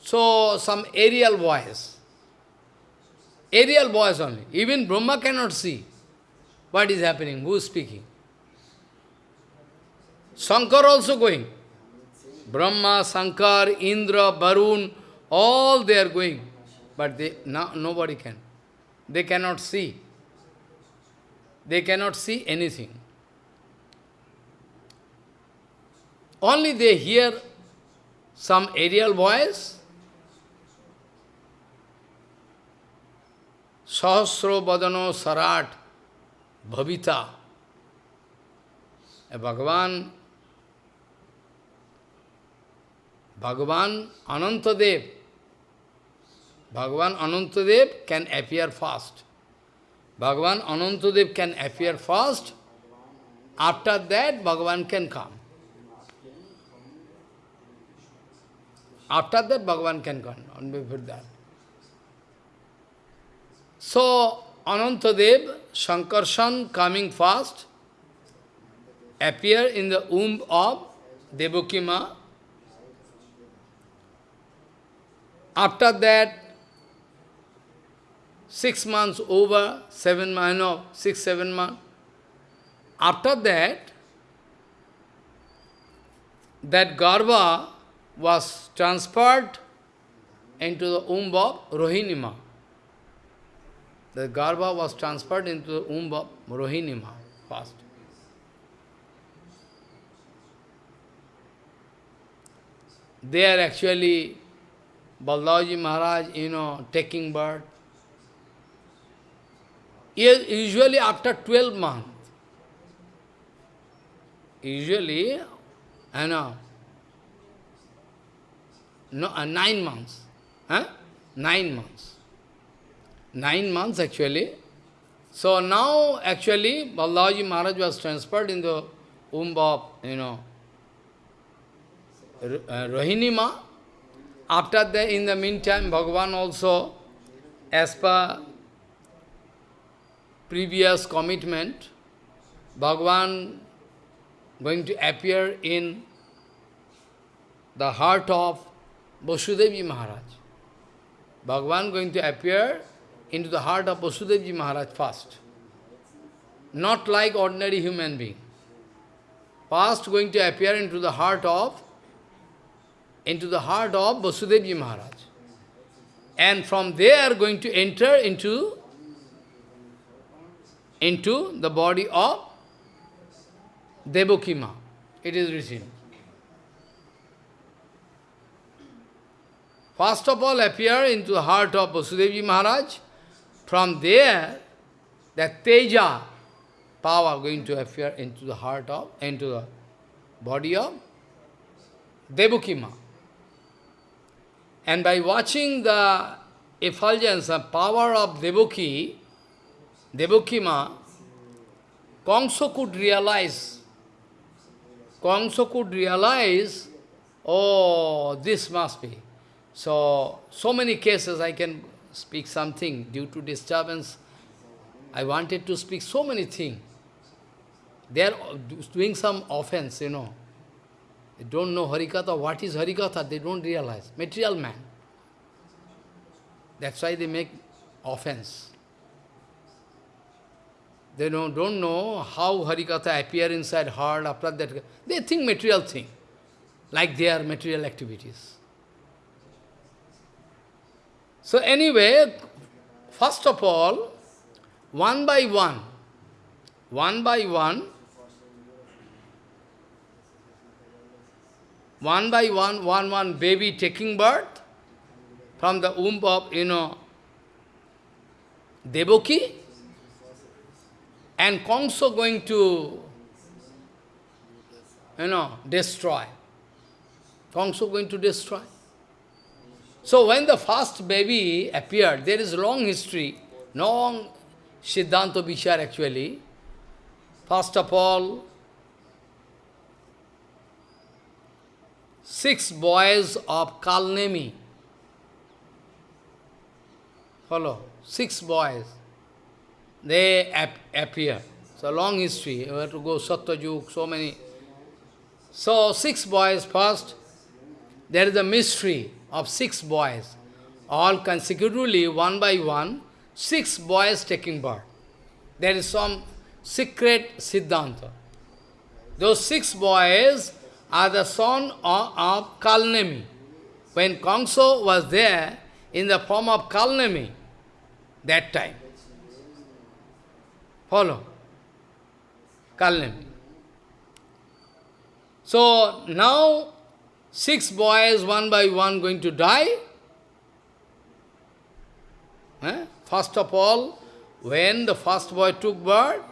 so some aerial voice. Aerial voice only. Even Brahma cannot see what is happening, who is speaking. Shankar also going. Brahma, Shankar, Indra, Varun, all they are going. But they, no, nobody can. They cannot see they cannot see anything. Only they hear some aerial voice, Sahasro Badano Sarat Bhavita. Bhagavan, Bhagavan Anantadev, Bhagavan Anantadev can appear fast. Bhagavan Anantadev can appear first, after that Bhagavan can come. After that, Bhagavan can come, on before that. So, Anantadev, Shankarshan coming fast, appear in the womb of Devakima. After that, six months over, seven months, no, six, seven months. After that, that Garba was transferred into the womb of Rohinima. The Garba was transferred into the womb of Rohinima first. are actually Baldaji Maharaj, you know, taking birth. Usually after 12 months. Usually, you know, no, uh, nine months. Huh? Nine months. Nine months actually. So now actually Balaji Maharaj was transferred in the womb of, you know, uh, Rohinima. After that, in the meantime, Bhagavan also, as per previous commitment, Bhagavan going to appear in the heart of Vasudevji Maharaj. Bhagavan going to appear into the heart of Vasudevji Maharaj first. Not like ordinary human being. First going to appear into the heart of into the heart of Vasudevji Maharaj. And from there going to enter into into the body of Devakima. It is written. First of all appear into the heart of Vasudevji Maharaj. From there, that Teja power going to appear into the heart of, into the body of Devakima. And by watching the effulgence and power of Devaki, Devakima, Kongso could realize, Kongso could realize, oh, this must be. So, so many cases I can speak something due to disturbance. I wanted to speak so many things. They are doing some offense, you know. They don't know Harikatha. What is Harikatha? They don't realize. Material man. That's why they make offense. They don't, don't know how Harikatha appear inside heart after that. They think material thing, like their material activities. So anyway, first of all, one by one, one by one, one by one, one, one baby taking birth from the womb of, you know, Devaki, and Kongso going to, you know, destroy. Kongso going to destroy. So when the first baby appeared, there is long history, long Siddhanta Vichar actually. First of all, six boys of Kalnemi. Follow, six boys, they ap appear. So long history, you have to go Satyajuk, so many. So six boys first, there is a mystery of six boys, all consecutively, one by one, six boys taking birth. There is some secret Siddhanta. Those six boys are the son of, of Kalnemi. When Kongso was there in the form of Kalnemi, that time. Follow. Kalnemi. So now Six boys, one by one, going to die. Eh? First of all, when the first boy took birth,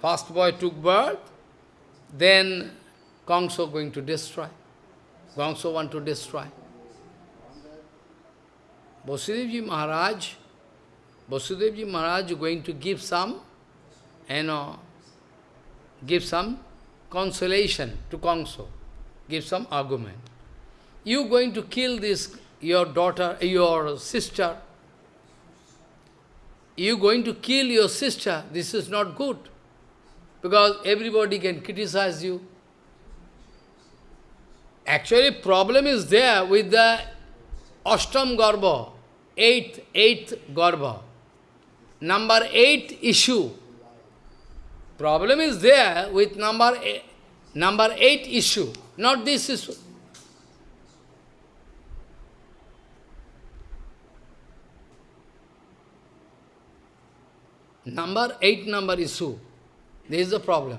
first boy took birth, then Kongso going to destroy. Kongso want to destroy. Vasudevji Maharaj, Vasudevji Maharaj going to give some, you know, give some consolation to Kongso give some argument. you going to kill this, your daughter, your sister. You going to kill your sister. This is not good. Because everybody can criticize you. Actually, problem is there with the Ashtam Garbha, eighth, eighth Garbha. Number eight issue. Problem is there with number eight, number eight issue, not this issue. Number eight number issue. This is the problem.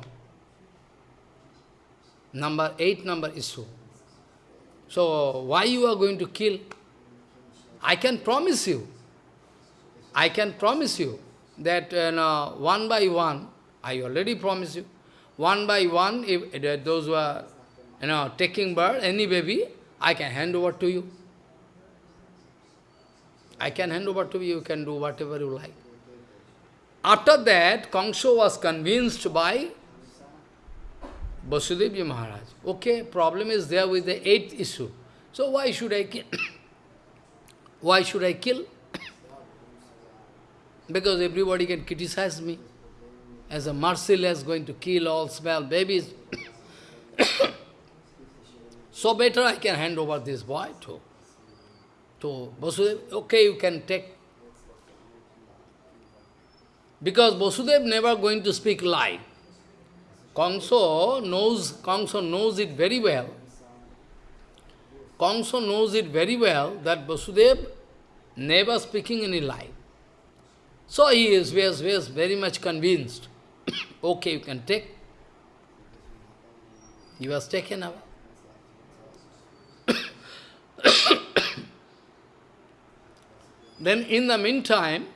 Number eight number issue. So, why you are going to kill? I can promise you. I can promise you that you know, one by one, I already promise you, one by one, if uh, those who are you know, taking birth, any baby, I can hand over to you. I can hand over to you, you can do whatever you like. After that, Kangso was convinced by Vasudevji Maharaj. Okay, problem is there with the eighth issue. So why should I kill? why should I kill? because everybody can criticize me as a merciless going to kill all small babies. so better I can hand over this boy to, to Vasudev. Okay, you can take because Vasudev never going to speak lie. Kangso knows, Kangso knows it very well. Kangso knows it very well that Vasudev never speaking any lie. So he is, was, was very much convinced. okay, you can take. He was taken away. then in the meantime,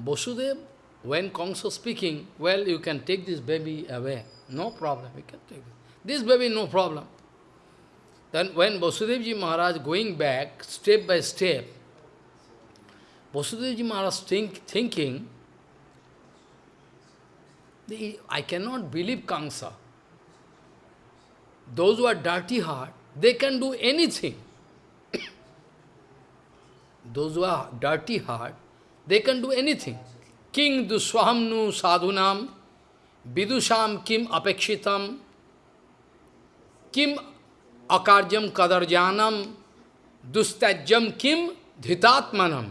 Vasudev, when Kangsa speaking, well, you can take this baby away. No problem, you can take it. This baby, no problem. Then when Vasudevji Maharaj going back, step by step, Vasudevji Maharaj think, thinking, I cannot believe Kangsa. Those who are dirty heart, they can do anything. Those who are dirty heart, they can do anything. King duswahamnu sadhunam, vidusham kim apekshitam, kim akarjam kadarjanam, dustajam kim dhitatmanam.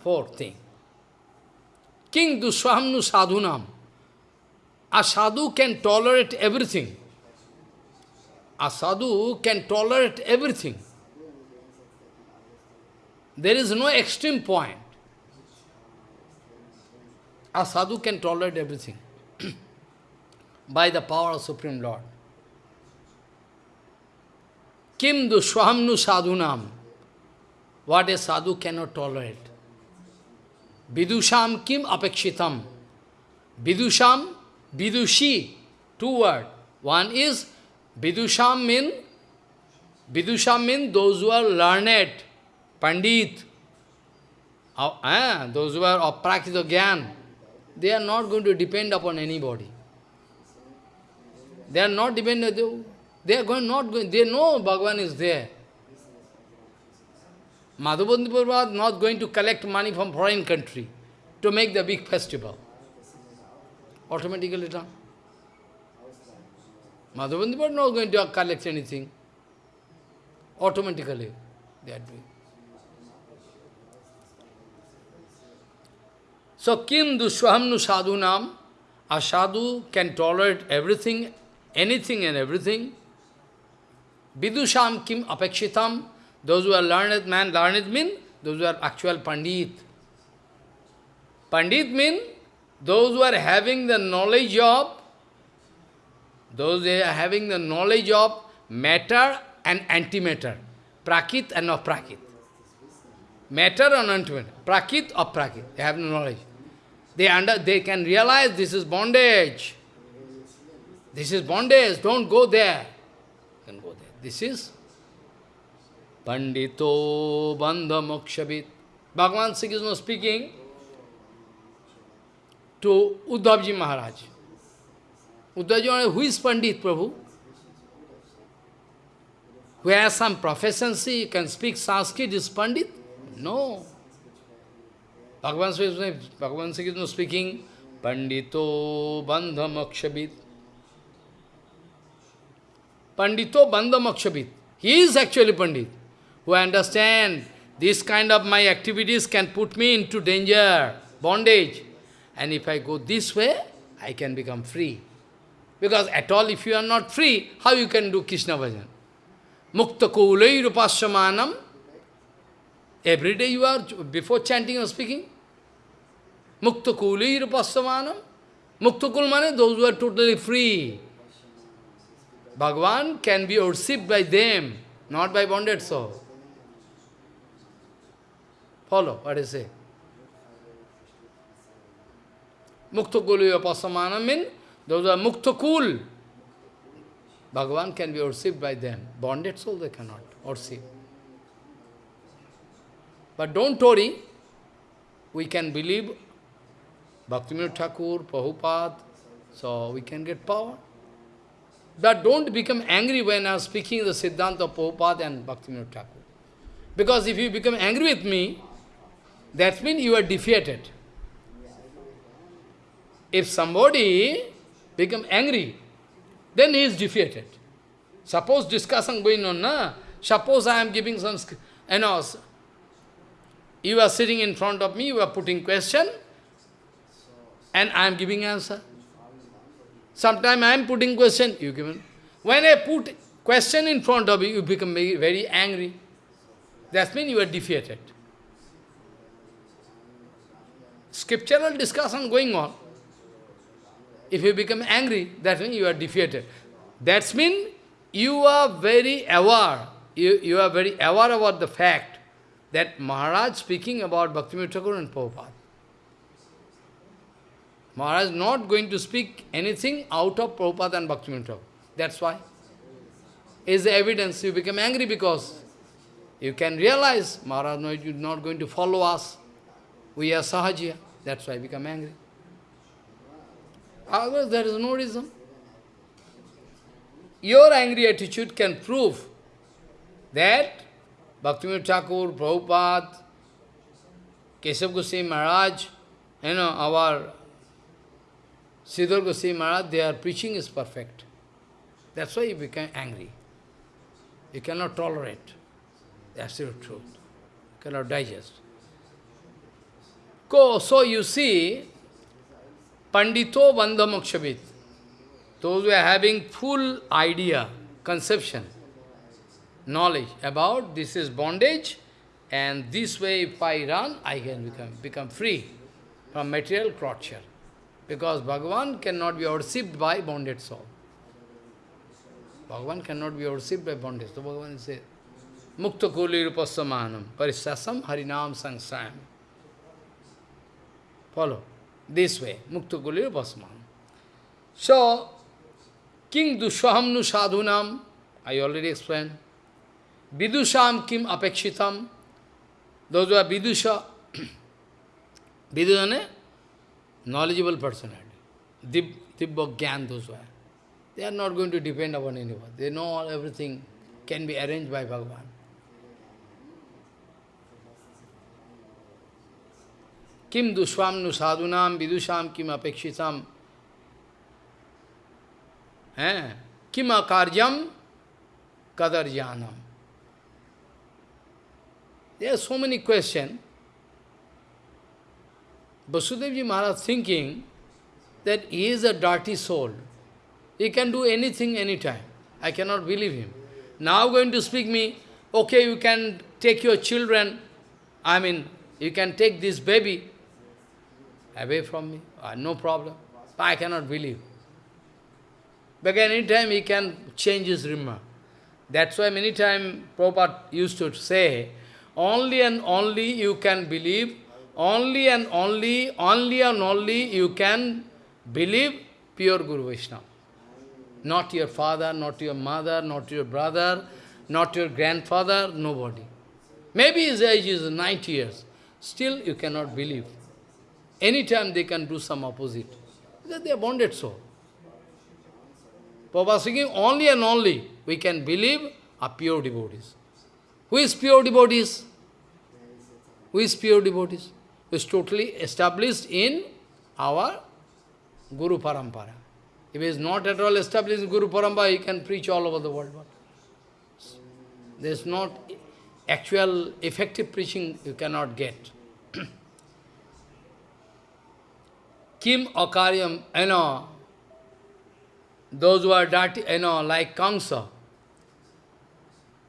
Fourth thing. King duswahamnu sadhunam. A sadhu can tolerate everything. A sadhu can tolerate everything. There is no extreme point. A sadhu can tolerate everything by the power of Supreme Lord. Kim dushwahamnu sadhunam. What a sadhu cannot tolerate. Vidusham kim apekshitam. Vidusham, vidushi, two words. One is vidusham mean, vidusham mean those who are learned, Pandit, uh, those who are of Gyan, they are not going to depend upon anybody. They are not dependent, they are going not going, they know Bhagavan is there. Madhavendra Prabhupada not going to collect money from foreign country to make the big festival. Automatically done. Madhavendra Prabhupada not going to collect anything. Automatically they are doing. So, kim dushwahamnu sadhunam, a sadhu can tolerate everything, anything and everything. Vidusham kim apekshitam, those who are learned man, learned mean those who are actual pandit. Pandit mean those who are having the knowledge of, those who are having the knowledge of matter and antimatter, prakit and aprakit. Matter and antimatter, prakit or prakit, they have knowledge. They, under, they can realize this is bondage. This is bondage, don't go there. Don't go there. This is Pandito Bandha Mokshabit. Bhagavan Sri Krishna speaking to Uddhavji Maharaj. Uddhavji Maharaj, who is Pandit, Prabhu? who has some proficiency, you can speak Sanskrit, is Pandit? No. Bhagavan Sri Bhagavan Sri Krishna speaking, Pandito Bandhamakshabit. Pandito Bandhamakshabit. He is actually Pandit, who understand this kind of my activities can put me into danger, bondage. And if I go this way, I can become free. Because at all, if you are not free, how you can do Krishna bhajan? Mukta kulai rupasyamanam. Every day you are, before chanting or speaking, Mukta kulai rupasyamanam. Mukta mane, those who are totally free. Bhagavan can be worshipped by them, not by bonded soul. Follow what I say. Mukta kulu pasamana means those who are mukta kul. Bhagavan can be worshipped by them. Bonded soul they cannot worship. But don't worry, we can believe Bhaktivinoda Thakur, Prabhupada, so we can get power. But don't become angry when I am speaking the Siddhanta of and Bhaktivinoda Thakur. Because if you become angry with me, that means you are defeated. If somebody become angry, then he is defeated. Suppose discussion going on, na? suppose I am giving some, you know, you are sitting in front of me, you are putting question, and I am giving answer. Sometime I am putting question, you give When I put question in front of you, you become very, very angry. That means you are defeated. Scriptural discussion going on. If you become angry, that means you are defeated. That means you are very aware, you, you are very aware about the fact that Maharaj speaking about Bhakti Thakur and Prabhupada. Maharaj is not going to speak anything out of Prabhupada and Bhaktivinoda Thakur. That's why. Is the evidence you become angry because you can realize Maharaj is not going to follow us. We are Sahajiya. That's why I become angry. Otherwise, there is no reason. Your angry attitude can prove that Bhaktivinoda Thakur, Prabhupada, Keshav Goswami Maharaj, you know, our Sridhar Goswami Maharaj, their preaching is perfect. That's why you become angry. You cannot tolerate the absolute truth. You cannot digest. So you see, Pandito those who are having full idea, conception, knowledge about this is bondage, and this way if I run, I can become, become free from material torture. Because Bhagavan cannot be worshipped by bonded soul. Bhagavan cannot be worshipped by bonded soul. So Bhagavan says, Mukta kuli rupasamanam parisasam harinam sangsayam. Follow. This way. Mukta kuli rupasamanam. So, King Dushahamnu sadhunam, I already explained. Vidusham kim apekshitam. Those who are Vidusha, Vidusha knowledgeable personality. Dib, Dibba Gyan, those. They are not going to depend upon anyone. They know all, everything can be arranged by Bhagavan. Kim dushvam nu sadhunam vidusham kim apekshitam kim akaryam kadarjanam. There are so many questions. Vasudevji Maharaj thinking that he is a dirty soul. He can do anything, anytime. I cannot believe him. Now going to speak me, okay, you can take your children, I mean, you can take this baby away from me, uh, no problem. I cannot believe. But any time he can change his remark. That's why many times Prabhupada used to say, only and only you can believe only and only, only and only you can believe pure Guru Vaishnava. Not your father, not your mother, not your brother, not your grandfather, nobody. Maybe his age is 90 years. Still you cannot believe. Anytime they can do some opposite. Because they are bonded so. Prabhupada speaking, only and only we can believe are pure devotees. Who is pure devotees? Who is pure devotees? Is totally established in our Guru Parampara. If he is not at all established in Guru Parampara, he can preach all over the world. There is not actual effective preaching you cannot get. Kim Akaryam, you know, those who are dirty, you know, like Kamsa,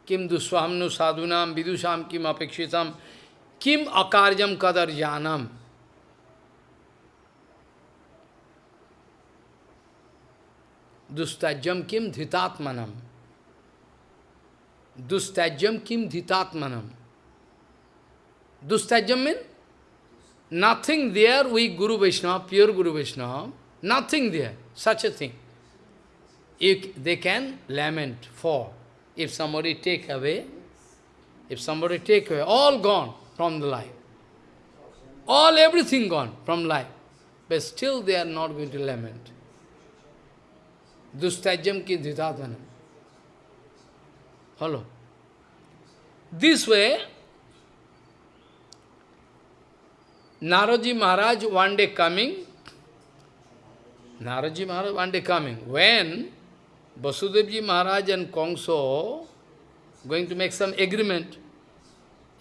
Kim Duswamnu sadhunam vidusham kim apekshitam किम अकार्यम कदर जानम? दुस्तैजम किम धितात्मनम? दुस्तैजम किम धितात्मनम? दुस्तैजम mean nothing there we guru Vaishnava pure guru Vaishnava nothing there such a thing they can lament for if some take away if some take away all gone from the life. All, everything gone from life. But still they are not going to lament. Dustajam ki dhitatanam. Hello. This way, Naraji Maharaj one day coming, Naraji Maharaj one day coming, when Vasudevji Maharaj and Kongso going to make some agreement.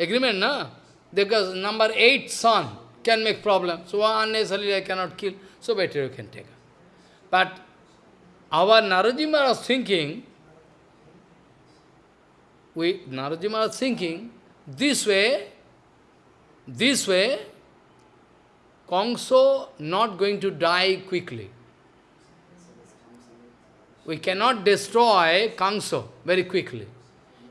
Agreement, na? Because number eight son can make problem. So unnecessarily I cannot kill. So better you can take. But our Naraji Maharaj thinking, we, Naraji Maharaj thinking, this way, this way, Kongso not going to die quickly. We cannot destroy Kangso very quickly.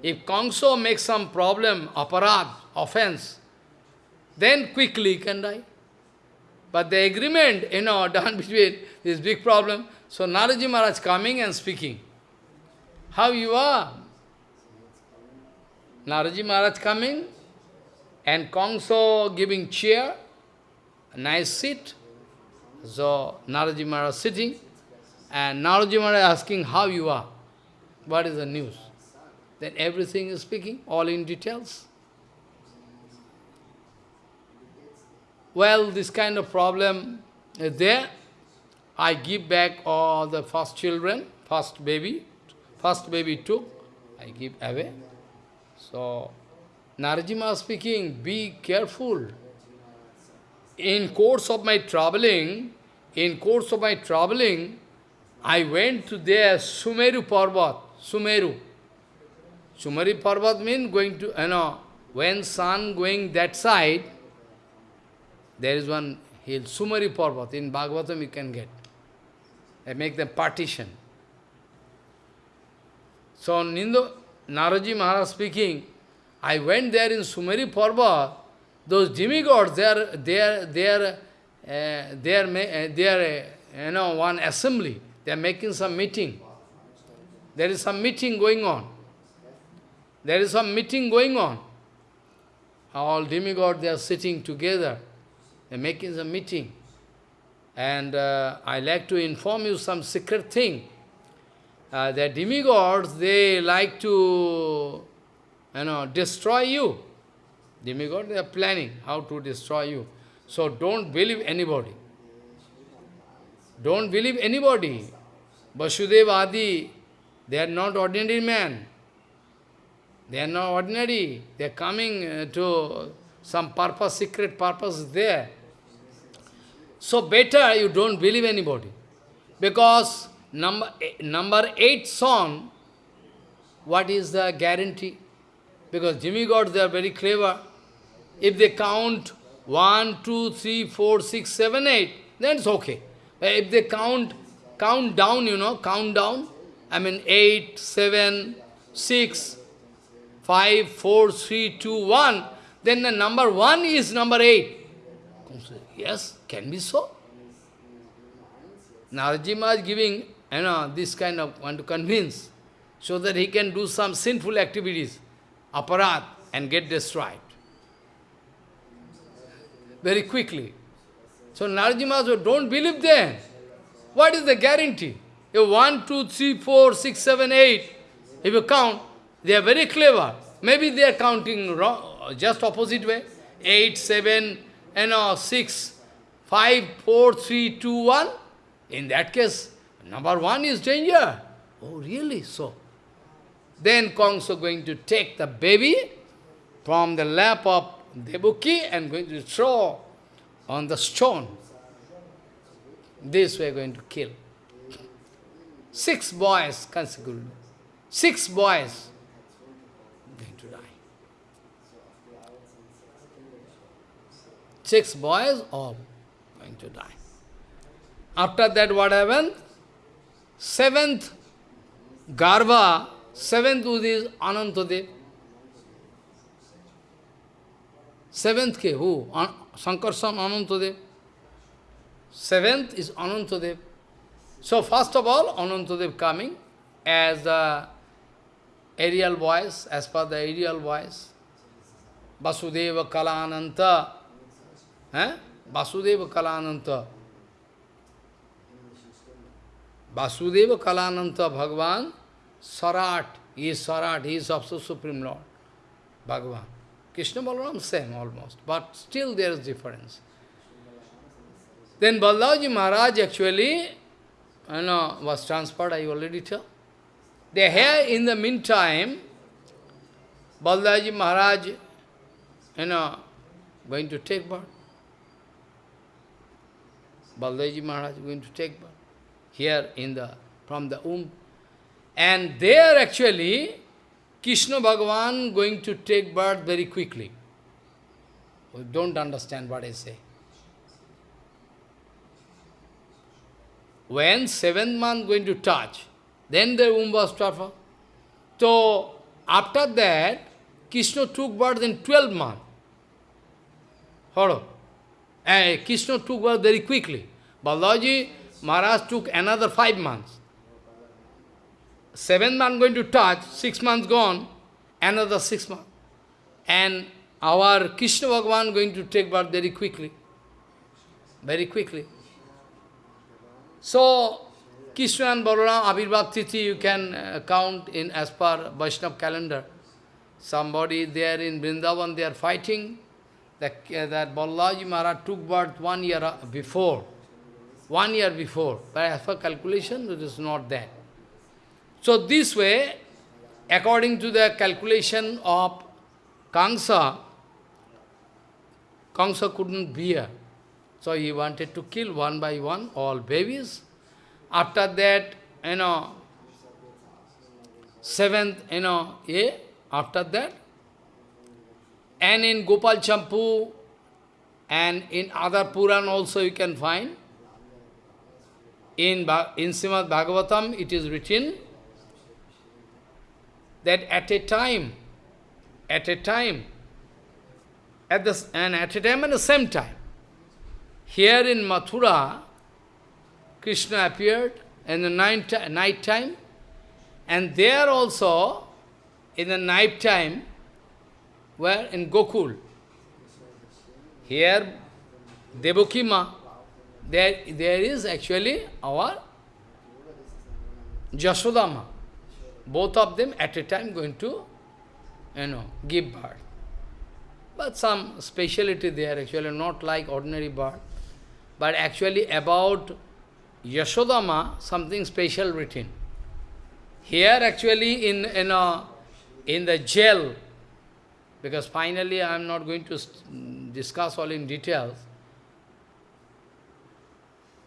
If Kangso makes some problem, aparad, offense, then quickly he can die. But the agreement, you know, done between this big problem. So Naraji Maharaj coming and speaking. How you are? Naraji Maharaj coming and Kongso giving chair, a nice seat. So Naraji Maharaj sitting. And Naraji Maharaj asking how you are, what is the news. Then everything is speaking, all in details. Well, this kind of problem is there. I give back all the first children, first baby, first baby took, I give away. So, Narajima speaking, be careful. In course of my traveling, in course of my traveling, I went to there, Sumeru Parvat, Sumeru. Sumeru Parvat means going to, you know, when sun going that side, there is one hill, Sumeru Parvat, in Bhagavatam you can get. They make them partition. So Nindo, Naraji Maharaj speaking, I went there in Sumeru Parvat, those demigods, they are, they are, they are, uh, they are, they are, uh, you know, one assembly. They are making some meeting. There is some meeting going on. There is some meeting going on. All demigods, they are sitting together. They are making some meeting. And uh, I like to inform you some secret thing. Uh, the demigods, they like to, you know, destroy you. Demigods, they are planning how to destroy you. So don't believe anybody. Don't believe anybody. Vasudeva Adi, they are not ordinary men. They are not ordinary. They are coming uh, to some purpose, secret purpose there. So better you don't believe anybody. Because number, number eight song, what is the guarantee? Because demigods, they are very clever. If they count one, two, three, four, six, seven, eight, then it's okay. If they count, count down, you know, count down. I mean, eight, seven, six, five, four, three, two, one. Then the number 1 is number 8. Yes, can be so. Narajima is giving, you know, this kind of, want to convince, so that he can do some sinful activities, aparat, and get destroyed. Very quickly. So Narajima said, don't believe them. What is the guarantee? If 1, 2, 3, 4, 6, 7, 8, if you count, They are very clever. Maybe they are counting wrong, just opposite way. 8, 7, you know, 6, 5, 4, 3, 2, 1. In that case, number 1 is danger. Oh, really? So, then Kongso going to take the baby from the lap of Debuki and going to throw on the stone. This we are going to kill. Six boys consecutively. Six boys going to die. Six boys oh, all going to die. After that what happened? Seventh Garva, seventh is Anantadev. Seventh ke, who? Sankarsan Anantadev. Seventh is Anantadev. So first of all, Anantadev coming as the aerial voice, as per the aerial voice. Vasudeva Kalananta. Eh? Vasudeva Kalananta. Vasudeva Kalananta Bhagavan, Sarat, he is Sarat, he is also Supreme Lord, Bhagavan. Krishna Balaram same almost, but still there is difference. Then Balaji Maharaj actually you know, was transferred, I already told. They here in the meantime, Balaji Maharaj, you know, going to take birth. Balaji Maharaj is going to take birth here in the, from the womb. And there actually, Krishna Bhagavan going to take birth very quickly. We don't understand what I say. When seventh month going to touch, then the womb was transferred. So, after that, Krishna took birth in 12 months. Hello. And Krishna took birth very quickly. Balaji Maharaj took another five months. Seventh month going to touch, six months gone, another six months. And our Krishna Bhagavan going to take birth very quickly. Very quickly. So, Krishna and Balaram, Abhirbhav Tithi, you can uh, count in as per Vaishnava calendar. Somebody there in Vrindavan, they are fighting. That, uh, that Maharaj took birth one year uh, before one year before. But as per calculation, it is not that. So this way, according to the calculation of Kamsa, Kamsa couldn't bear. So he wanted to kill one by one all babies. After that, you know, seventh, you know, A, after that, and in Gopal Champu and in other Puran also you can find, in, in Srimad Bhagavatam, it is written that at a time, at a time, at the, and at a time and the same time, here in Mathura, Krishna appeared in the night, night time, and there also, in the night time, where in Gokul, here Devakima there, there is actually our Jasodama. Both of them at a time going to, you know, give birth. But some speciality there, actually not like ordinary birth, but actually about Yashodama, something special written. Here actually in, in, a, in the jail, because finally I am not going to discuss all in details,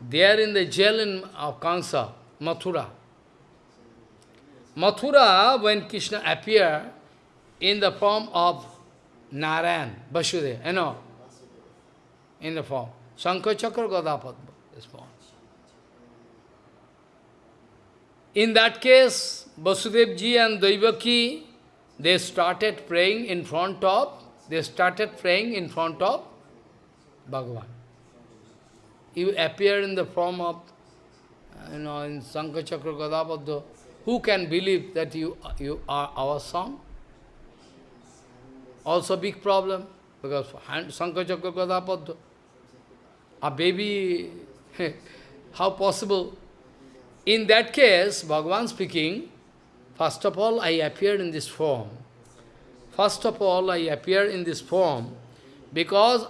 They are in the jail in, of Kansa, Mathura. Mathura, when Krishna appeared in the form of Narayan, Vasudeva, you know, in the form. Shankha Chakra Gadapadma is. In that case, Vasudev ji and Daivaki, they started praying in front of, they started praying in front of Bhagavan you appear in the form of, you know, in Sankachakra Gadapadma, who can believe that you, you are our son? Also big problem, because Sankachakra Gadapadma, a baby, how possible? In that case, Bhagavan speaking, first of all, I appeared in this form. First of all, I appear in this form because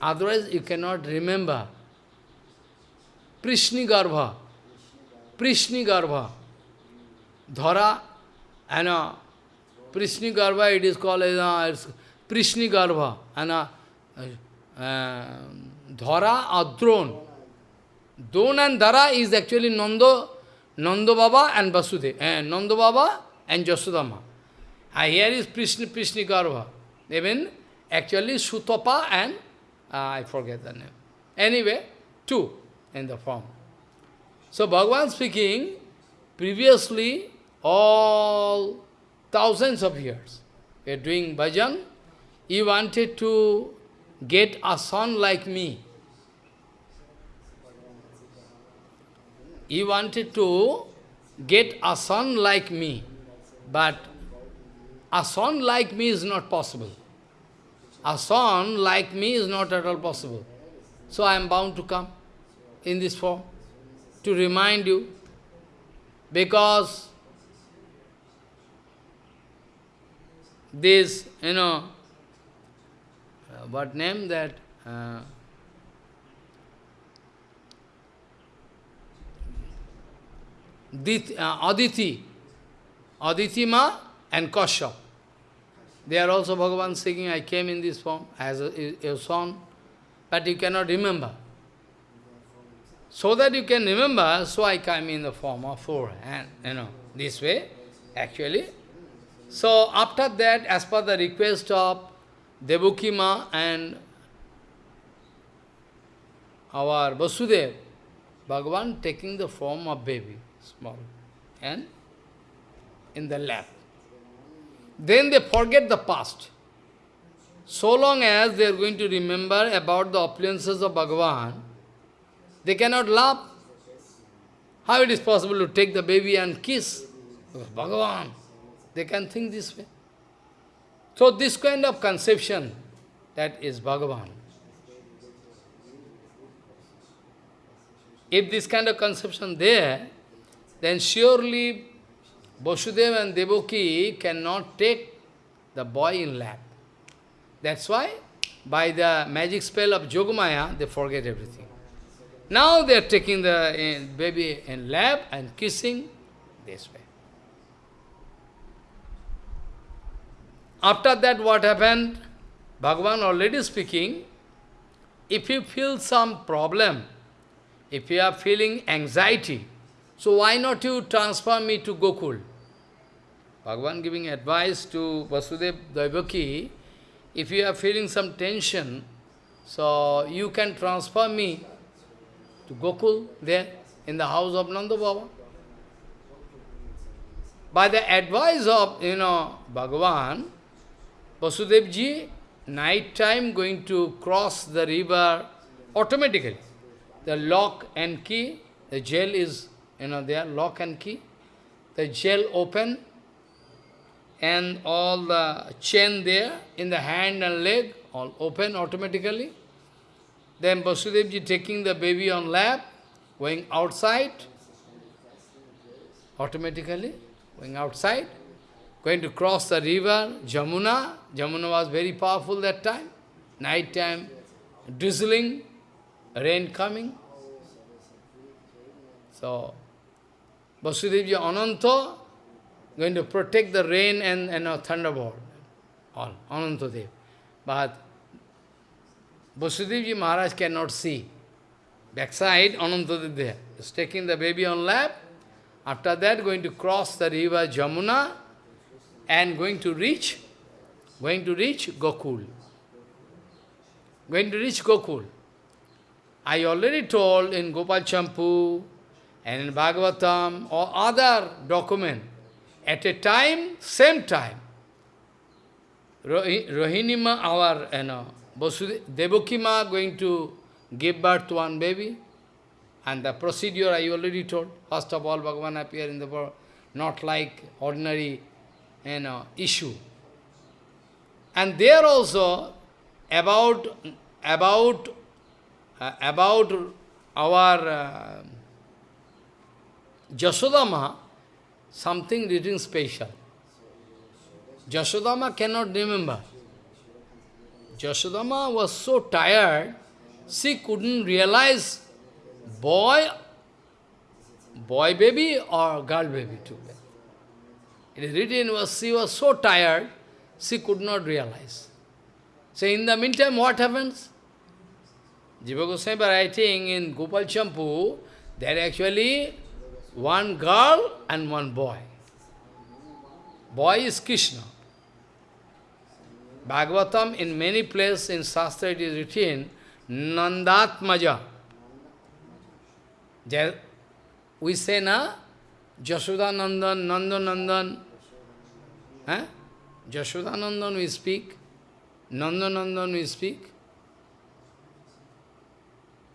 otherwise you cannot remember. Prishni Garbha, Prishni Garbha, Dhara, and uh, Prishni Garbha, it is called as uh, Prishni Garbha, and uh, uh, Dhara or Dron. Don and Dhara is actually Nando, Nando Baba and Vasudev, uh, Nando Baba and Jasudama. Uh, here is Prishni, Prishni Garbha. Even actually Sutapa and, uh, I forget the name. Anyway, two in the form. So Bhagavan speaking, previously all thousands of years, we are doing bhajan, he wanted to get a son like me. He wanted to get a son like me, but a son like me is not possible. A son like me is not at all possible. So I am bound to come in this form to remind you, because this, you know, uh, what name that? Uh, Uh, Aditi, Aditi Ma and Kashyap. They are also Bhagavan speaking, I came in this form as a, a son, but you cannot remember. So that you can remember, so I came in the form of four, and you know, this way, actually. So after that, as per the request of Devakima and our Vasudev, Bhagavan taking the form of baby, small, and in the lap. Then they forget the past. So long as they are going to remember about the opulences of Bhagavan, they cannot laugh. How it is possible to take the baby and kiss? Bhagavan. They can think this way. So this kind of conception, that is Bhagavan. If this kind of conception there, then surely Vasudeva and Devaki cannot take the boy in lap. That's why, by the magic spell of Jogamaya, they forget everything. Now they are taking the uh, baby in lap and kissing this way. After that, what happened? Bhagavan already speaking, if you feel some problem, if you are feeling anxiety, so why not you transfer me to Gokul? Bhagavan giving advice to Vasudeva Devaki, if you are feeling some tension, so you can transfer me to Gokul there in the house of Nanda Baba. By the advice of, you know, Bhagavan, Vasudevji, night time going to cross the river automatically. The lock and key, the jail is, you know, there, lock and key. The jail open and all the chain there in the hand and leg, all open automatically. Then Vasudevji taking the baby on lap, going outside, automatically, going outside, going to cross the river, Jamuna. Jamuna was very powerful that time. Night time, drizzling, rain coming. So, Vasudevji Ananta going to protect the rain and, and uh, thunderbolt, all, Anantadev. But Vasudevji Maharaj cannot see. Backside, Anantadev there. Is taking the baby on lap. After that, going to cross the river Jamuna and going to reach, going to reach Gokul. Going to reach Gokul. I already told in Gopal Champu and in Bhagavatam or other document, at a time, same time, Rohinima, our, you know, Devakima going to give birth to one baby. And the procedure I already told. First of all, Bhagavan appear in the world, not like ordinary you know, issue. And there also, about, about, uh, about our uh, Jasodama, something little special. Jashodama cannot remember. Jashodama was so tired, she couldn't realize boy, boy baby or girl baby together. It is written was she was so tired, she could not realize. So in the meantime, what happens? Jiva Goswami writing in Gopal Champu, there actually one girl and one boy. Boy is Krishna. Bhagavatam, in many places in Shastra it is written, Nandatmaja. There, we say na, Jashoda Nandan, Nanda Nandan. Eh? Nandan we speak, Nanda Nandan we speak.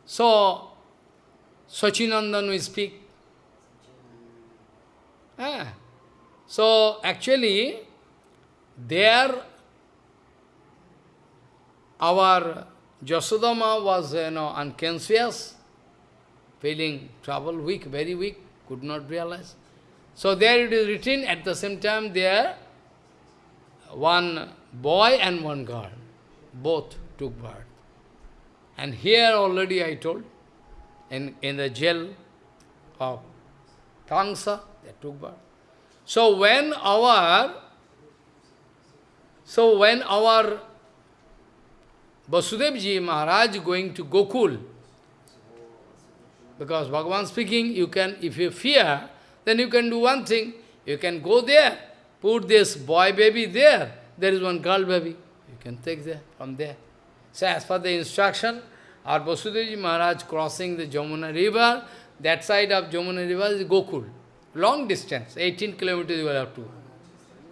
So, Sachinandan we speak. Eh? So, actually, there our Jasodama was, you know, unconscious, feeling trouble, weak, very weak, could not realize. So there it is written, at the same time there, one boy and one girl, both took birth. And here already I told, in, in the jail of Tangsa, they took birth. So when our, so when our Vasudevji Maharaj going to Gokul. Because Bhagavan speaking, you can, if you fear, then you can do one thing. You can go there, put this boy baby there, there is one girl baby. You can take there, from there. So as per the instruction, our Vasudevji Maharaj crossing the Jamuna river, that side of Jamuna river is Gokul. Long distance, 18 kilometers you will have to.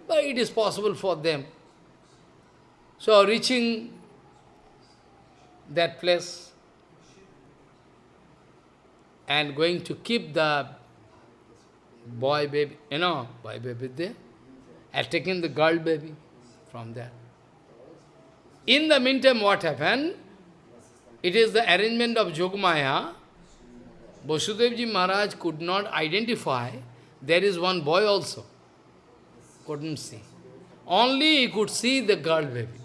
But it is possible for them. So reaching that place and going to keep the boy baby, you know, boy baby there, and taking the girl baby from there. In the meantime, what happened? It is the arrangement of Jogmaya. Vasudevji Maharaj could not identify there is one boy also. Couldn't see. Only he could see the girl baby.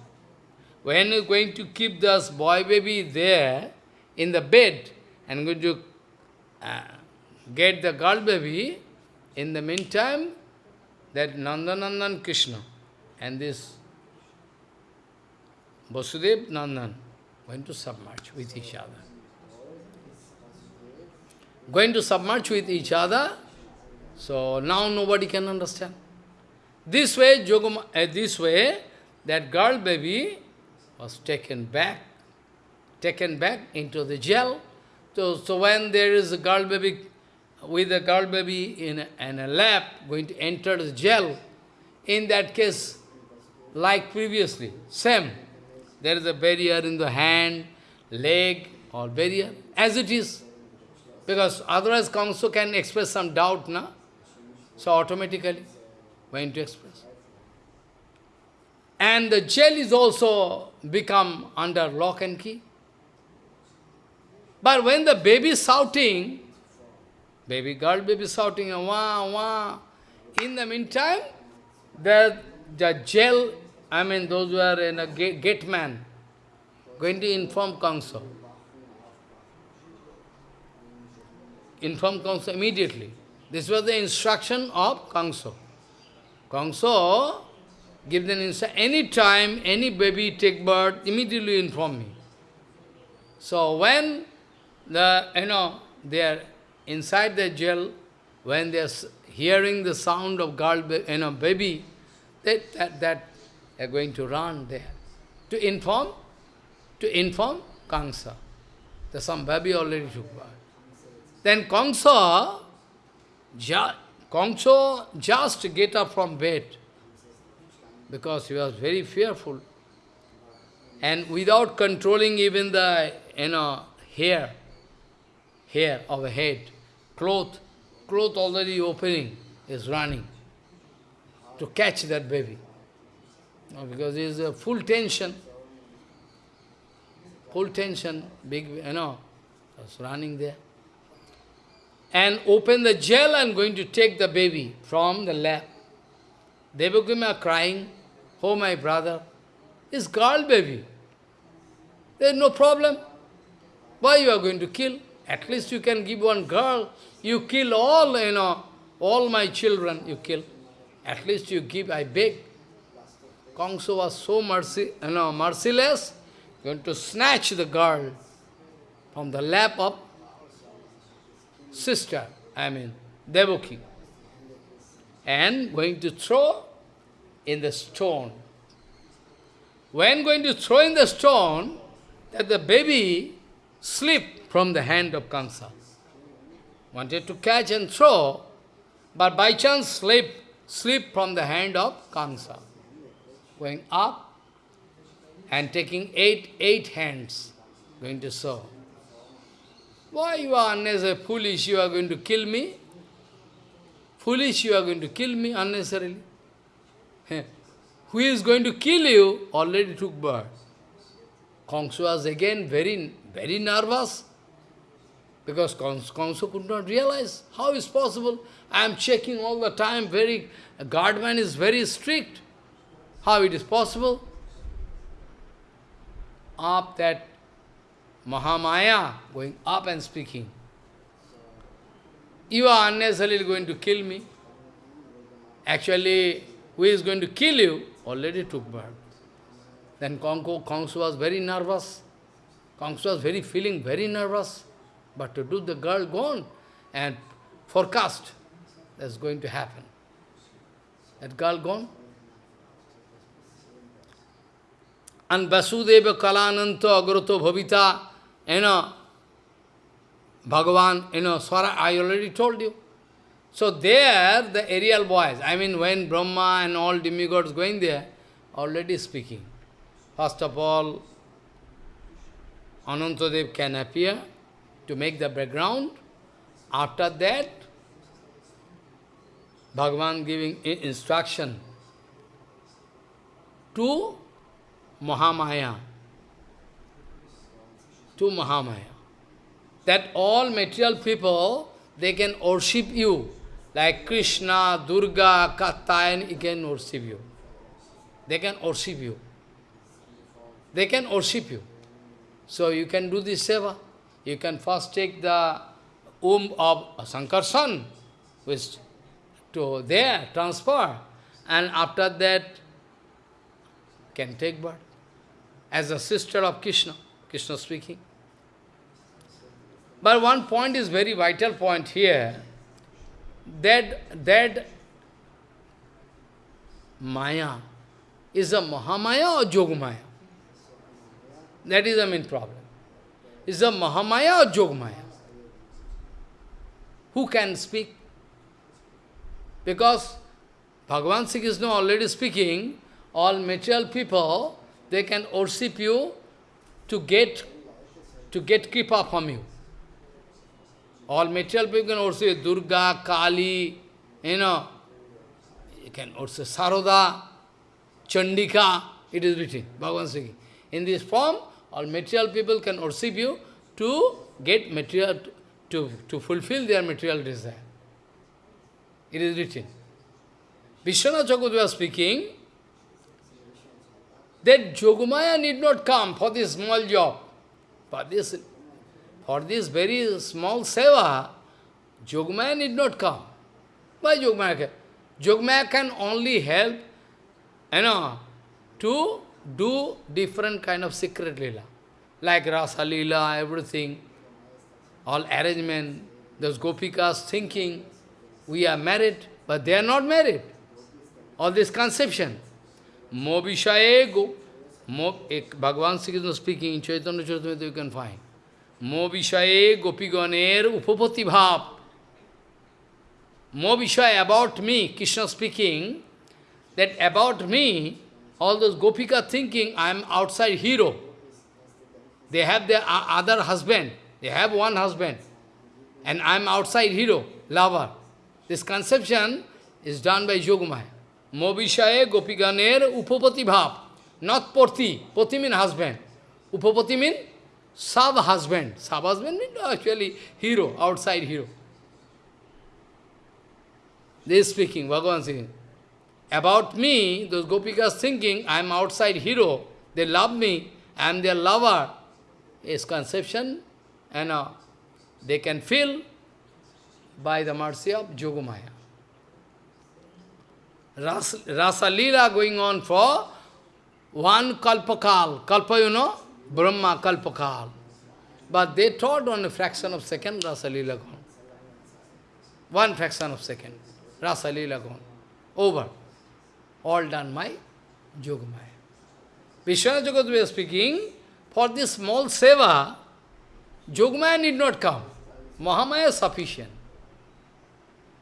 When you're going to keep this boy baby there in the bed and going to uh, get the girl baby, in the meantime, that Nandanandan Krishna and this Vasudev Nandan going to submerge with each other. Going to submerge with each other, so now nobody can understand. This way, Jogama, uh, this way, that girl baby was taken back, taken back into the jail. So, so when there is a girl baby, with a girl baby in a, in a lap going to enter the jail, in that case, like previously, same. There is a barrier in the hand, leg, or barrier, as it is. Because otherwise Kamsa can express some doubt, na? So automatically, going to express. And the jail is also become under lock and key. But when the baby is shouting, baby girl baby shouting, wah, wah, in the meantime, the, the jail, I mean those who are in a gate, gate man, going to inform council. Inform council immediately. This was the instruction of Kamsa. Kamsa give them insight. Any time, any baby take birth, immediately inform me. So when the, you know, they are inside the jail, when they are hearing the sound of girl, you know, baby, that, that, that they are going to run there. To inform, to inform Kamsa. That some baby already took birth. Then Kamsa, Kamsa just get up from bed because he was very fearful. And without controlling even the, you know, hair, hair of a head, cloth, cloth already opening, is running to catch that baby. because there is a full tension, full tension, big, you know, was running there. And open the jail and going to take the baby from the lap. Are crying, oh my brother, it's girl baby. There's no problem. Why you are going to kill? At least you can give one girl. You kill all, you know, all my children you kill. At least you give, I beg. Kongso was so mercy, you know, merciless, going to snatch the girl from the lap of sister, I mean, Devaki, and going to throw in the stone. When going to throw in the stone, that the baby slipped from the hand of Kansa. Wanted to catch and throw, but by chance slipped, slipped from the hand of Kansa. Going up and taking eight, eight hands, going to sow. Why you are unnecessary, foolish, you are going to kill me? Foolish, you are going to kill me unnecessarily. Who is going to kill you already took birth. Kongsu was again very, very nervous because Kongsu could not realize how is possible. I am checking all the time, very, guardman is very strict. How it is possible? Up that Mahamaya going up and speaking. You are unnecessarily going to kill me. Actually, who is going to kill you already took birth. Then Kongko, Kongsu was very nervous. Kongsu was very feeling very nervous. But to do the girl gone and forecast that's going to happen. That girl gone. And Vasudeva Kalananta Agrato Bhavita you know, Bhagavan, you know, Swara, I already told you. So there, the aerial boys, I mean, when Brahma and all demigods going there, already speaking. First of all, Anantadev can appear to make the background. After that, Bhagavan giving instruction to Mahamaya to Mahamaya. That all material people, they can worship you. Like Krishna, Durga, Katayan, he can worship you. They can worship you. They can worship you. So you can do this seva. You can first take the womb of Sankarsan, which to there, transfer, and after that can take birth as a sister of Krishna. Krishna speaking. But one point is very vital point here, that, that Maya is a Mahamaya or Jogmaya? That is the main problem. Is a Mahamaya or Jogmaya? Who can speak? Because Bhagavan Sri Krishna already speaking, all material people, they can worship you to get to get kripa from you. All material people can also Durga, Kali, you know, you can also Saroda, Chandika, it is written, Bhagavan speaking. In this form, all material people can worship you to get material, to, to fulfill their material desire. It is written. Vishwanath was speaking, that Jogmaya need not come for this small job. For this, for this very small seva, Jogmaya need not come. Why Jogmaya can? Can only help, you know, to do different kind of secret lila. Like Rasa lila, everything, all arrangement, those gopikas thinking, we are married, but they are not married. All this conception. Mobishaye go. Mo, Bhagavan Sri Krishna speaking in Chaitanya Charitamrita you can find. Mo Vishaye Gopiganer Upapati Bhav. Mo about me, Krishna speaking, that about me, all those Gopika thinking I am outside hero. They have their other husband. They have one husband. And I am outside hero, lover. This conception is done by Yogamaya. Mobishaye Gopiganer Upapati Bhav. Not Poti. Poti means husband. Upapati means sub-husband. Sub-husband means actually hero, outside hero. They speaking, Bhagavan speaking. About me, those gopikas thinking, I am outside hero, they love me, I am their lover. Is conception, and uh, they can feel by the mercy of Yogamaya. Ras, Rasa Leela going on for one kalpakal. Kalpa, you know, Brahma kalpakal. But they thought on a fraction of second, Rasa Leela gone. One fraction of second, Rasa Leela gone. Over. All done by Yogamaya. Vishwanath are speaking, for this small seva, Yogamaya need not come. Mahamaya is sufficient.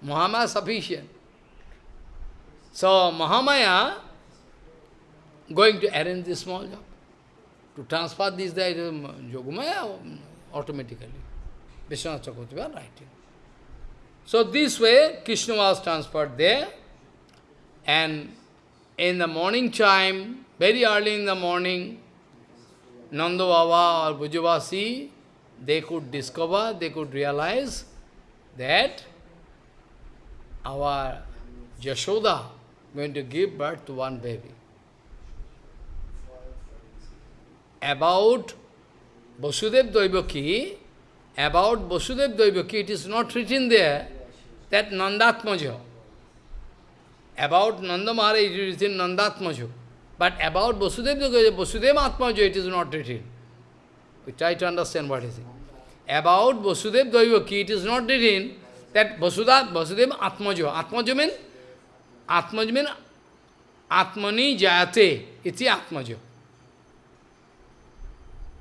Mahamaya is sufficient. So Mahamaya going to arrange this small job. To transfer this there, Yogamaya automatically. Vishwanath Chakravarti was writing. So this way Krishna was transferred there and in the morning time, very early in the morning, Nanda Baba or Brajavasi, they could discover, they could realize that our Yashoda going to give birth to one baby. About Vasudev Daivaki, about Vasudev Daivaki, it is not written there that Nandatmaja. About Nanda Maharaj, it is written Nandatmaja. But about Vasudev Daivaki, Vasudev Atmaja, it is not written. We try to understand what is it. About Vasudev Daivaki, it is not written that Vasudha, Vasudeva Atmaja. Atmaja means Atmaj means Atmani Jayate, iti Atmaja.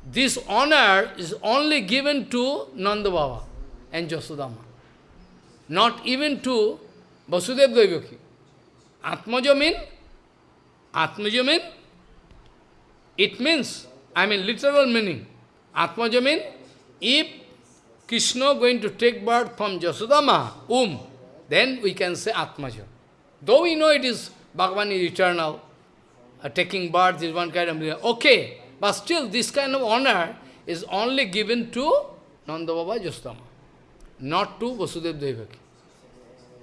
This honor is only given to Nanda Baba and Jasudama. Not even to Vasudev Daivaki. Atmaja means, Atmaja means, it means, I mean literal meaning. Atmaja means, if Krishna going to take birth from Jasudama, um, then we can say Atmaja. Though we know it is, Bhagavan is eternal, uh, taking birth is one kind of, okay, but still this kind of honor is only given to Nanda Baba not to Vasudev Devaki.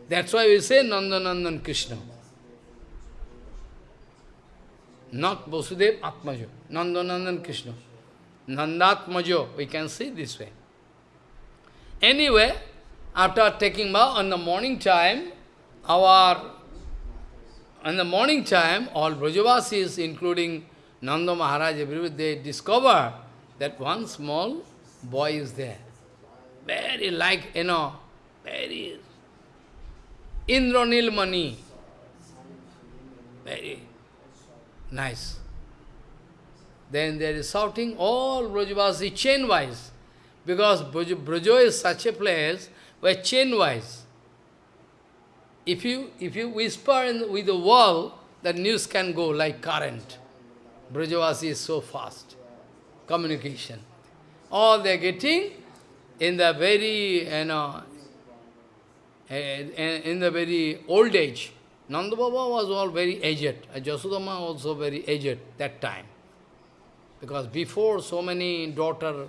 That's why we say Nanda Nandan Krishna. Not Vasudev Atmajo, Nanda Nandan Krishna. Nandatmajo, we can see this way. Anyway, after taking bath on the morning time, our in the morning time, all Brajavasis, including Nanda Maharaj, they discover that one small boy is there. Very like, you know, very Indranil Mani. Very nice. Then there is shouting, all Brajavasi chain-wise. Because Brajo is such a place where chain-wise. If you, if you whisper in, with the wall, the news can go like current. Brajavasi is so fast. Communication. All they are getting in the very, you know, eh, in the very old age. Nanda Baba was all very aged. Jasudama also very aged that time. Because before so many daughter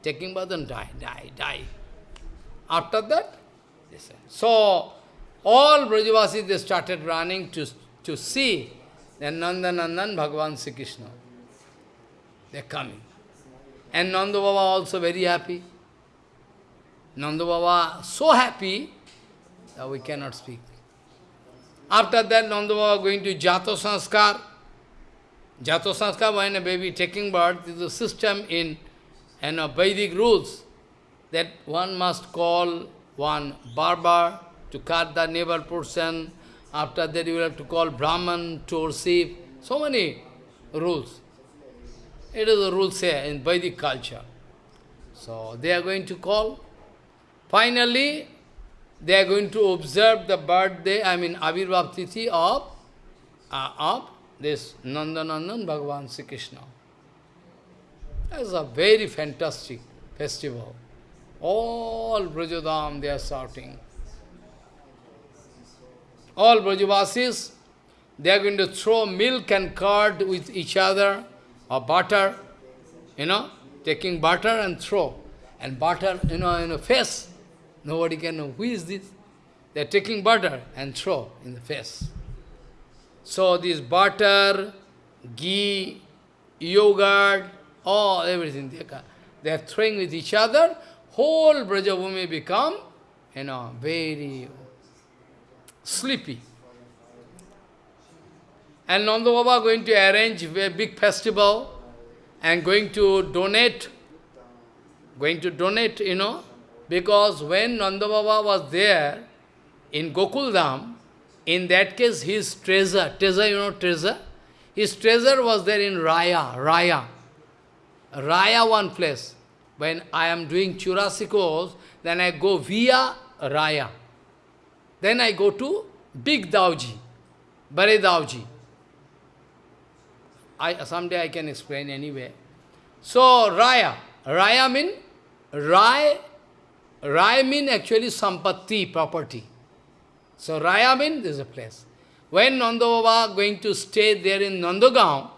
taking birth and die, die, die. After that, so all Brajavasis, they started running to, to see that Nanda Nandan Bhagavan Sri Krishna. They are coming. And Nanda Baba also very happy. Nanda Baba so happy that we cannot speak. After that, Nanda Baba going to Jato Sanskar. Jato Sanskar, when a baby taking birth, is a system in and know, Vedic rules that one must call one barber, to cut the navel portion. After that you will have to call Brahman to receive. So many rules. It is a rule here in Vedic culture. So they are going to call. Finally, they are going to observe the birthday, I mean Avirbhav Tithi of, uh, of this Nandanandan Bhagavan Sri Krishna. It's a very fantastic festival. All Brajadham, they are shouting all Brajavasis, they are going to throw milk and curd with each other, or butter, you know, taking butter and throw. And butter, you know, in a face. Nobody can know who is this. They are taking butter and throw in the face. So this butter, ghee, yogurt, all everything they are, they are throwing with each other, whole Brajabhumi become, you know, very sleepy. And Nanda Baba going to arrange a big festival and going to donate, going to donate, you know, because when Nanda Baba was there in Gokuldham, in that case his treasure, treasure, you know treasure? His treasure was there in Raya, Raya. Raya one place. When I am doing Churasikos, then I go via Raya. Then I go to Big Dauji, Bare Dauji. I, someday I can explain anyway. So, Raya. Raya mean, Rai, Rai mean actually Sampatti, property. So, Raya mean, is a place. When Nanda Baba going to stay there in Nandagaon,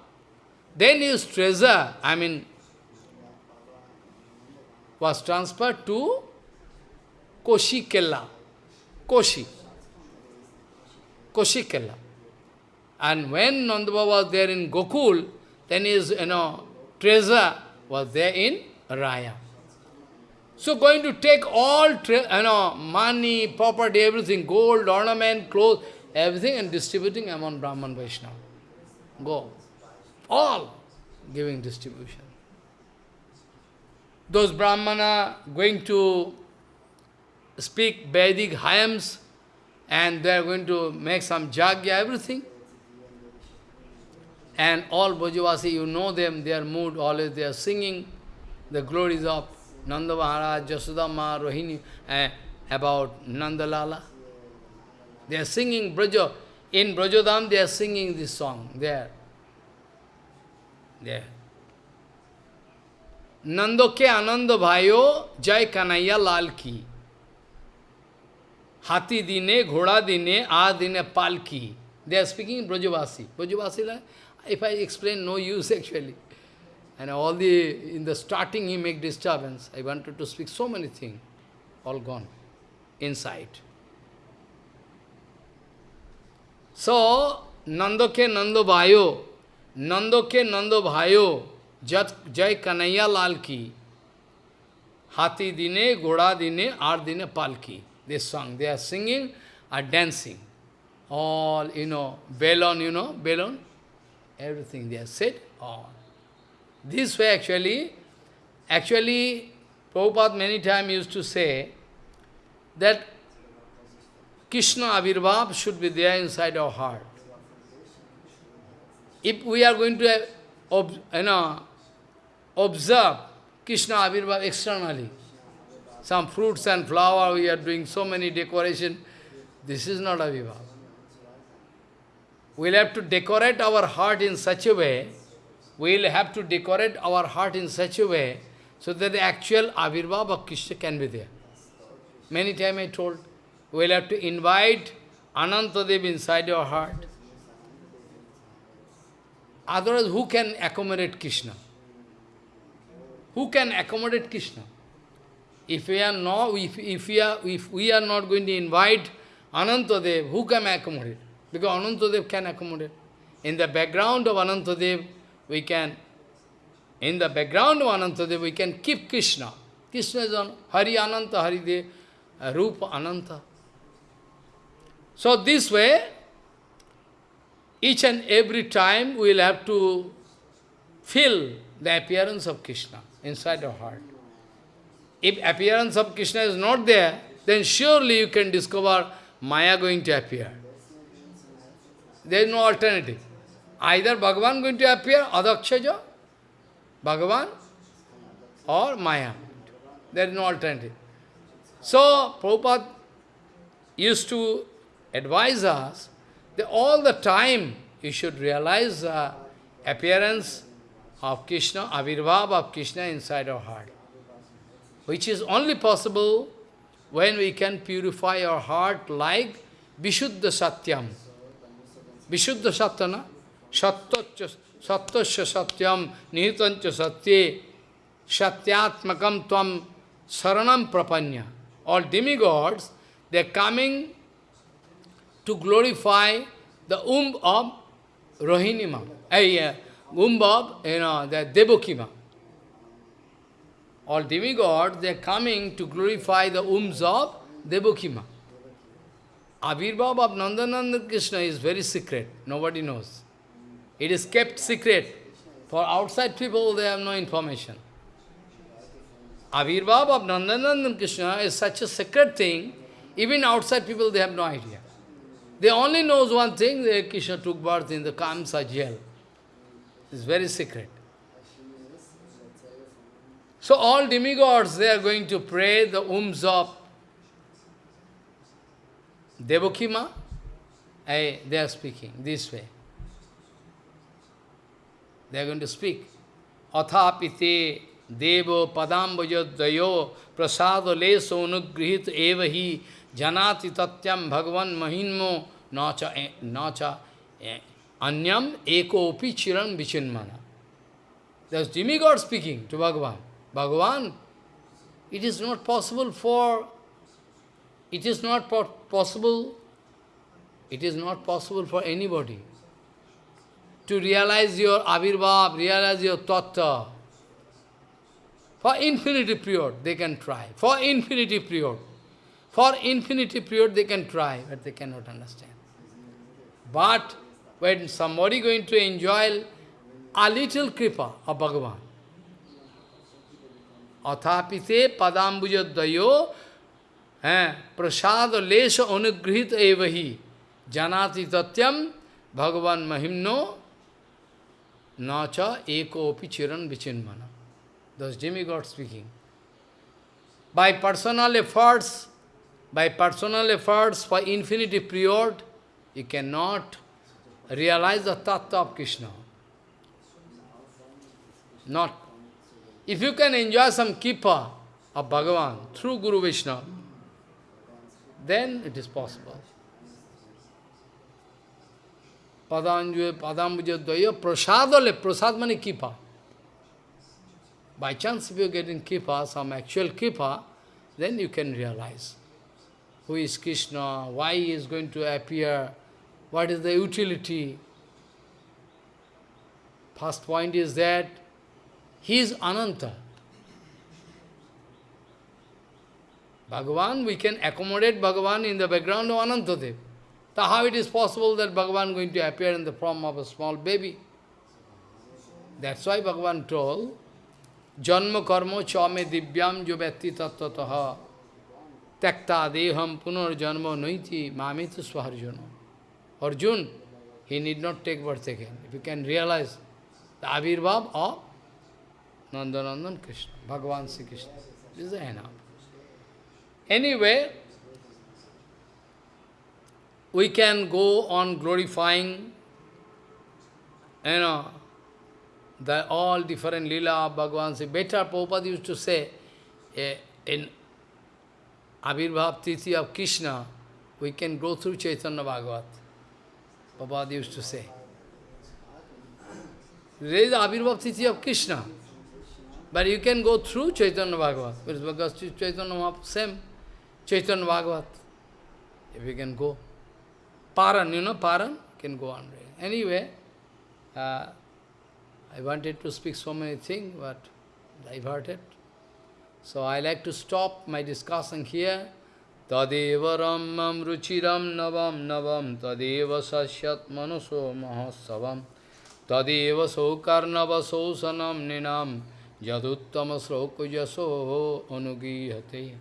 then his treasure, I mean, was transferred to Koshi Kella. Koshi. Koshi Kella. And when Nanda Baba was there in Gokul, then his you know, treasure was there in Raya. So going to take all you know, money, property, everything, gold, ornament, clothes, everything and distributing among Brahman Vaishnava. Go. All giving distribution. Those Brahmana going to speak Vedic hymns and they are going to make some jagya, everything. And all Brajavasi, you know them, their mood, always they are singing the glories of Nanda Maharaj, Jasudama, Rohini, uh, about Nandalala. They are singing Braja. In Brajadham, they are singing this song there. There. Nando ke anando bhayo jai kanaya lal ki. Hati dine, ghoda dine, a dine palki. They are speaking in Brajavasi. Brajavasi, if I explain, no use actually. And all the, in the starting he make disturbance. I wanted to speak so many things, all gone, inside. So, Nando ke Nando Bhayo, Nando ke Nando Bhayo, Jai Kanaya Lal ki, Hati dine, Goda dine, Ar dine Palki. This song, they are singing or dancing. All, you know, balloon, you know, balloon, everything they are said, all. This way actually, actually, Prabhupada many times used to say that Krishna Avirbhav should be there inside our heart. If we are going to uh, you know, observe Krishna Avirbhav externally, some fruits and flower, we are doing so many decoration, this is not Avirbhav. We'll have to decorate our heart in such a way, we'll have to decorate our heart in such a way, so that the actual Avirbhav of Krishna can be there. Many times I told, we'll have to invite Anantadev inside your heart. Otherwise, who can accommodate Krishna? Who can accommodate Krishna? If we are not, if, if, we are, if we are not going to invite Anantadev, who can accommodate? Because Anantadev can accommodate. In the background of Anantadev, we can, in the background of Anantadev, we can keep Krishna. Krishna is on Hari Ananta, Hari Dev, uh, Rupa Ananta. So this way, each and every time we will have to feel the appearance of Krishna inside our heart. If appearance of Krishna is not there, then surely you can discover Maya going to appear. There is no alternative. Either Bhagavan going to appear, Adhokshaja, Bhagavan, or Maya. There is no alternative. So, Prabhupada used to advise us that all the time you should realize the appearance of Krishna, Avirbhav of Krishna inside our heart, which is only possible when we can purify our heart like Vishuddha Satyam. Vishuddha Satyana, Satyasya Satyam, Nihitancha Satye, Satyatmakam Tvam Saranam Prapanya. All demigods, they are coming to glorify the womb of Rohinima, uh, womb of, you know, the Devakima. All demigods, they are coming to glorify the wombs of Devakima. Avirbhav of Nandanandan Krishna is very secret. Nobody knows. It is kept secret. For outside people, they have no information. Avirbhav of Nandanandan Krishna is such a secret thing, even outside people, they have no idea. They only knows one thing, that Krishna took birth in the Kamsa jail. It's very secret. So all demigods, they are going to pray the wombs of Devakima. I, they are speaking this way. They are going to speak. Athapite devo padambajadayo prasado leso anugrihit evahi janati tatyam bhagavan mahinmo nacha nacha anyam ekopi chiran vichinmana. There's demigod speaking to Bhagavan. Bhagavan, it is not possible for, it is not po possible, it is not possible for anybody to realize your avirbhav, realize your tattva. For infinity period, they can try. For infinity period. For infinity period, they can try, but they cannot understand. But when somebody going to enjoy a little kripa of Bhagavan, अथापि से पदाम्बुज द्वयो हैं प्रसाद लेश अनुगृहित एव ही। जानाति भगवान महिमनो, न च एकोपि चिरण विचिन मन दस Jimmy God speaking by personal efforts by personal efforts for infinity period you can not realise the तत्व of Krishna not If you can enjoy some kripa of Bhagavan through Guru Vishnu, then it is possible. Padanjaya, Padambujadaya, prasadale, prasad kripa. By chance, if you get in kripa, some actual kripa, then you can realize who is Krishna, why he is going to appear, what is the utility. First point is that he is Ananta. Bhagavan, we can accommodate Bhagavan in the background of Anantadev. So how it is possible that Bhagavan going to appear in the form of a small baby? That's why Bhagavan told, Janma karma chame divyam jo vyatti tattvataha takta deham punar janma noiti mamita swaharjuna. Arjun, he need not take birth again. If you can realize the avirbhav of Nandanandan Krishna, Bhagavan Sri Krishna. This is enough. Anyway, we can go on glorifying, you know, the all different lila of Bhagavan Sri. Better Prabhupada used to say, eh, in Abhirbhav Tithi of Krishna, we can go through Chaitanya Bhagavat. Prabhupada used to say. There is Abhirbhav Tithi of Krishna. But you can go through Chaitanya Bhagavat. Because Chaitanya Mahaprabhu, same. Chaitanya Bhagavat. If you can go. Paran, you know, Paran, can go on. Anyway, uh, I wanted to speak so many things, but diverted. So I like to stop my discussion here. Tadeva ramam ruchiram navam navam tadeva sasyat manaso mahasavam tadeva saukarnava sausanam ninam Yaduttama Sroko Yaso Anugihate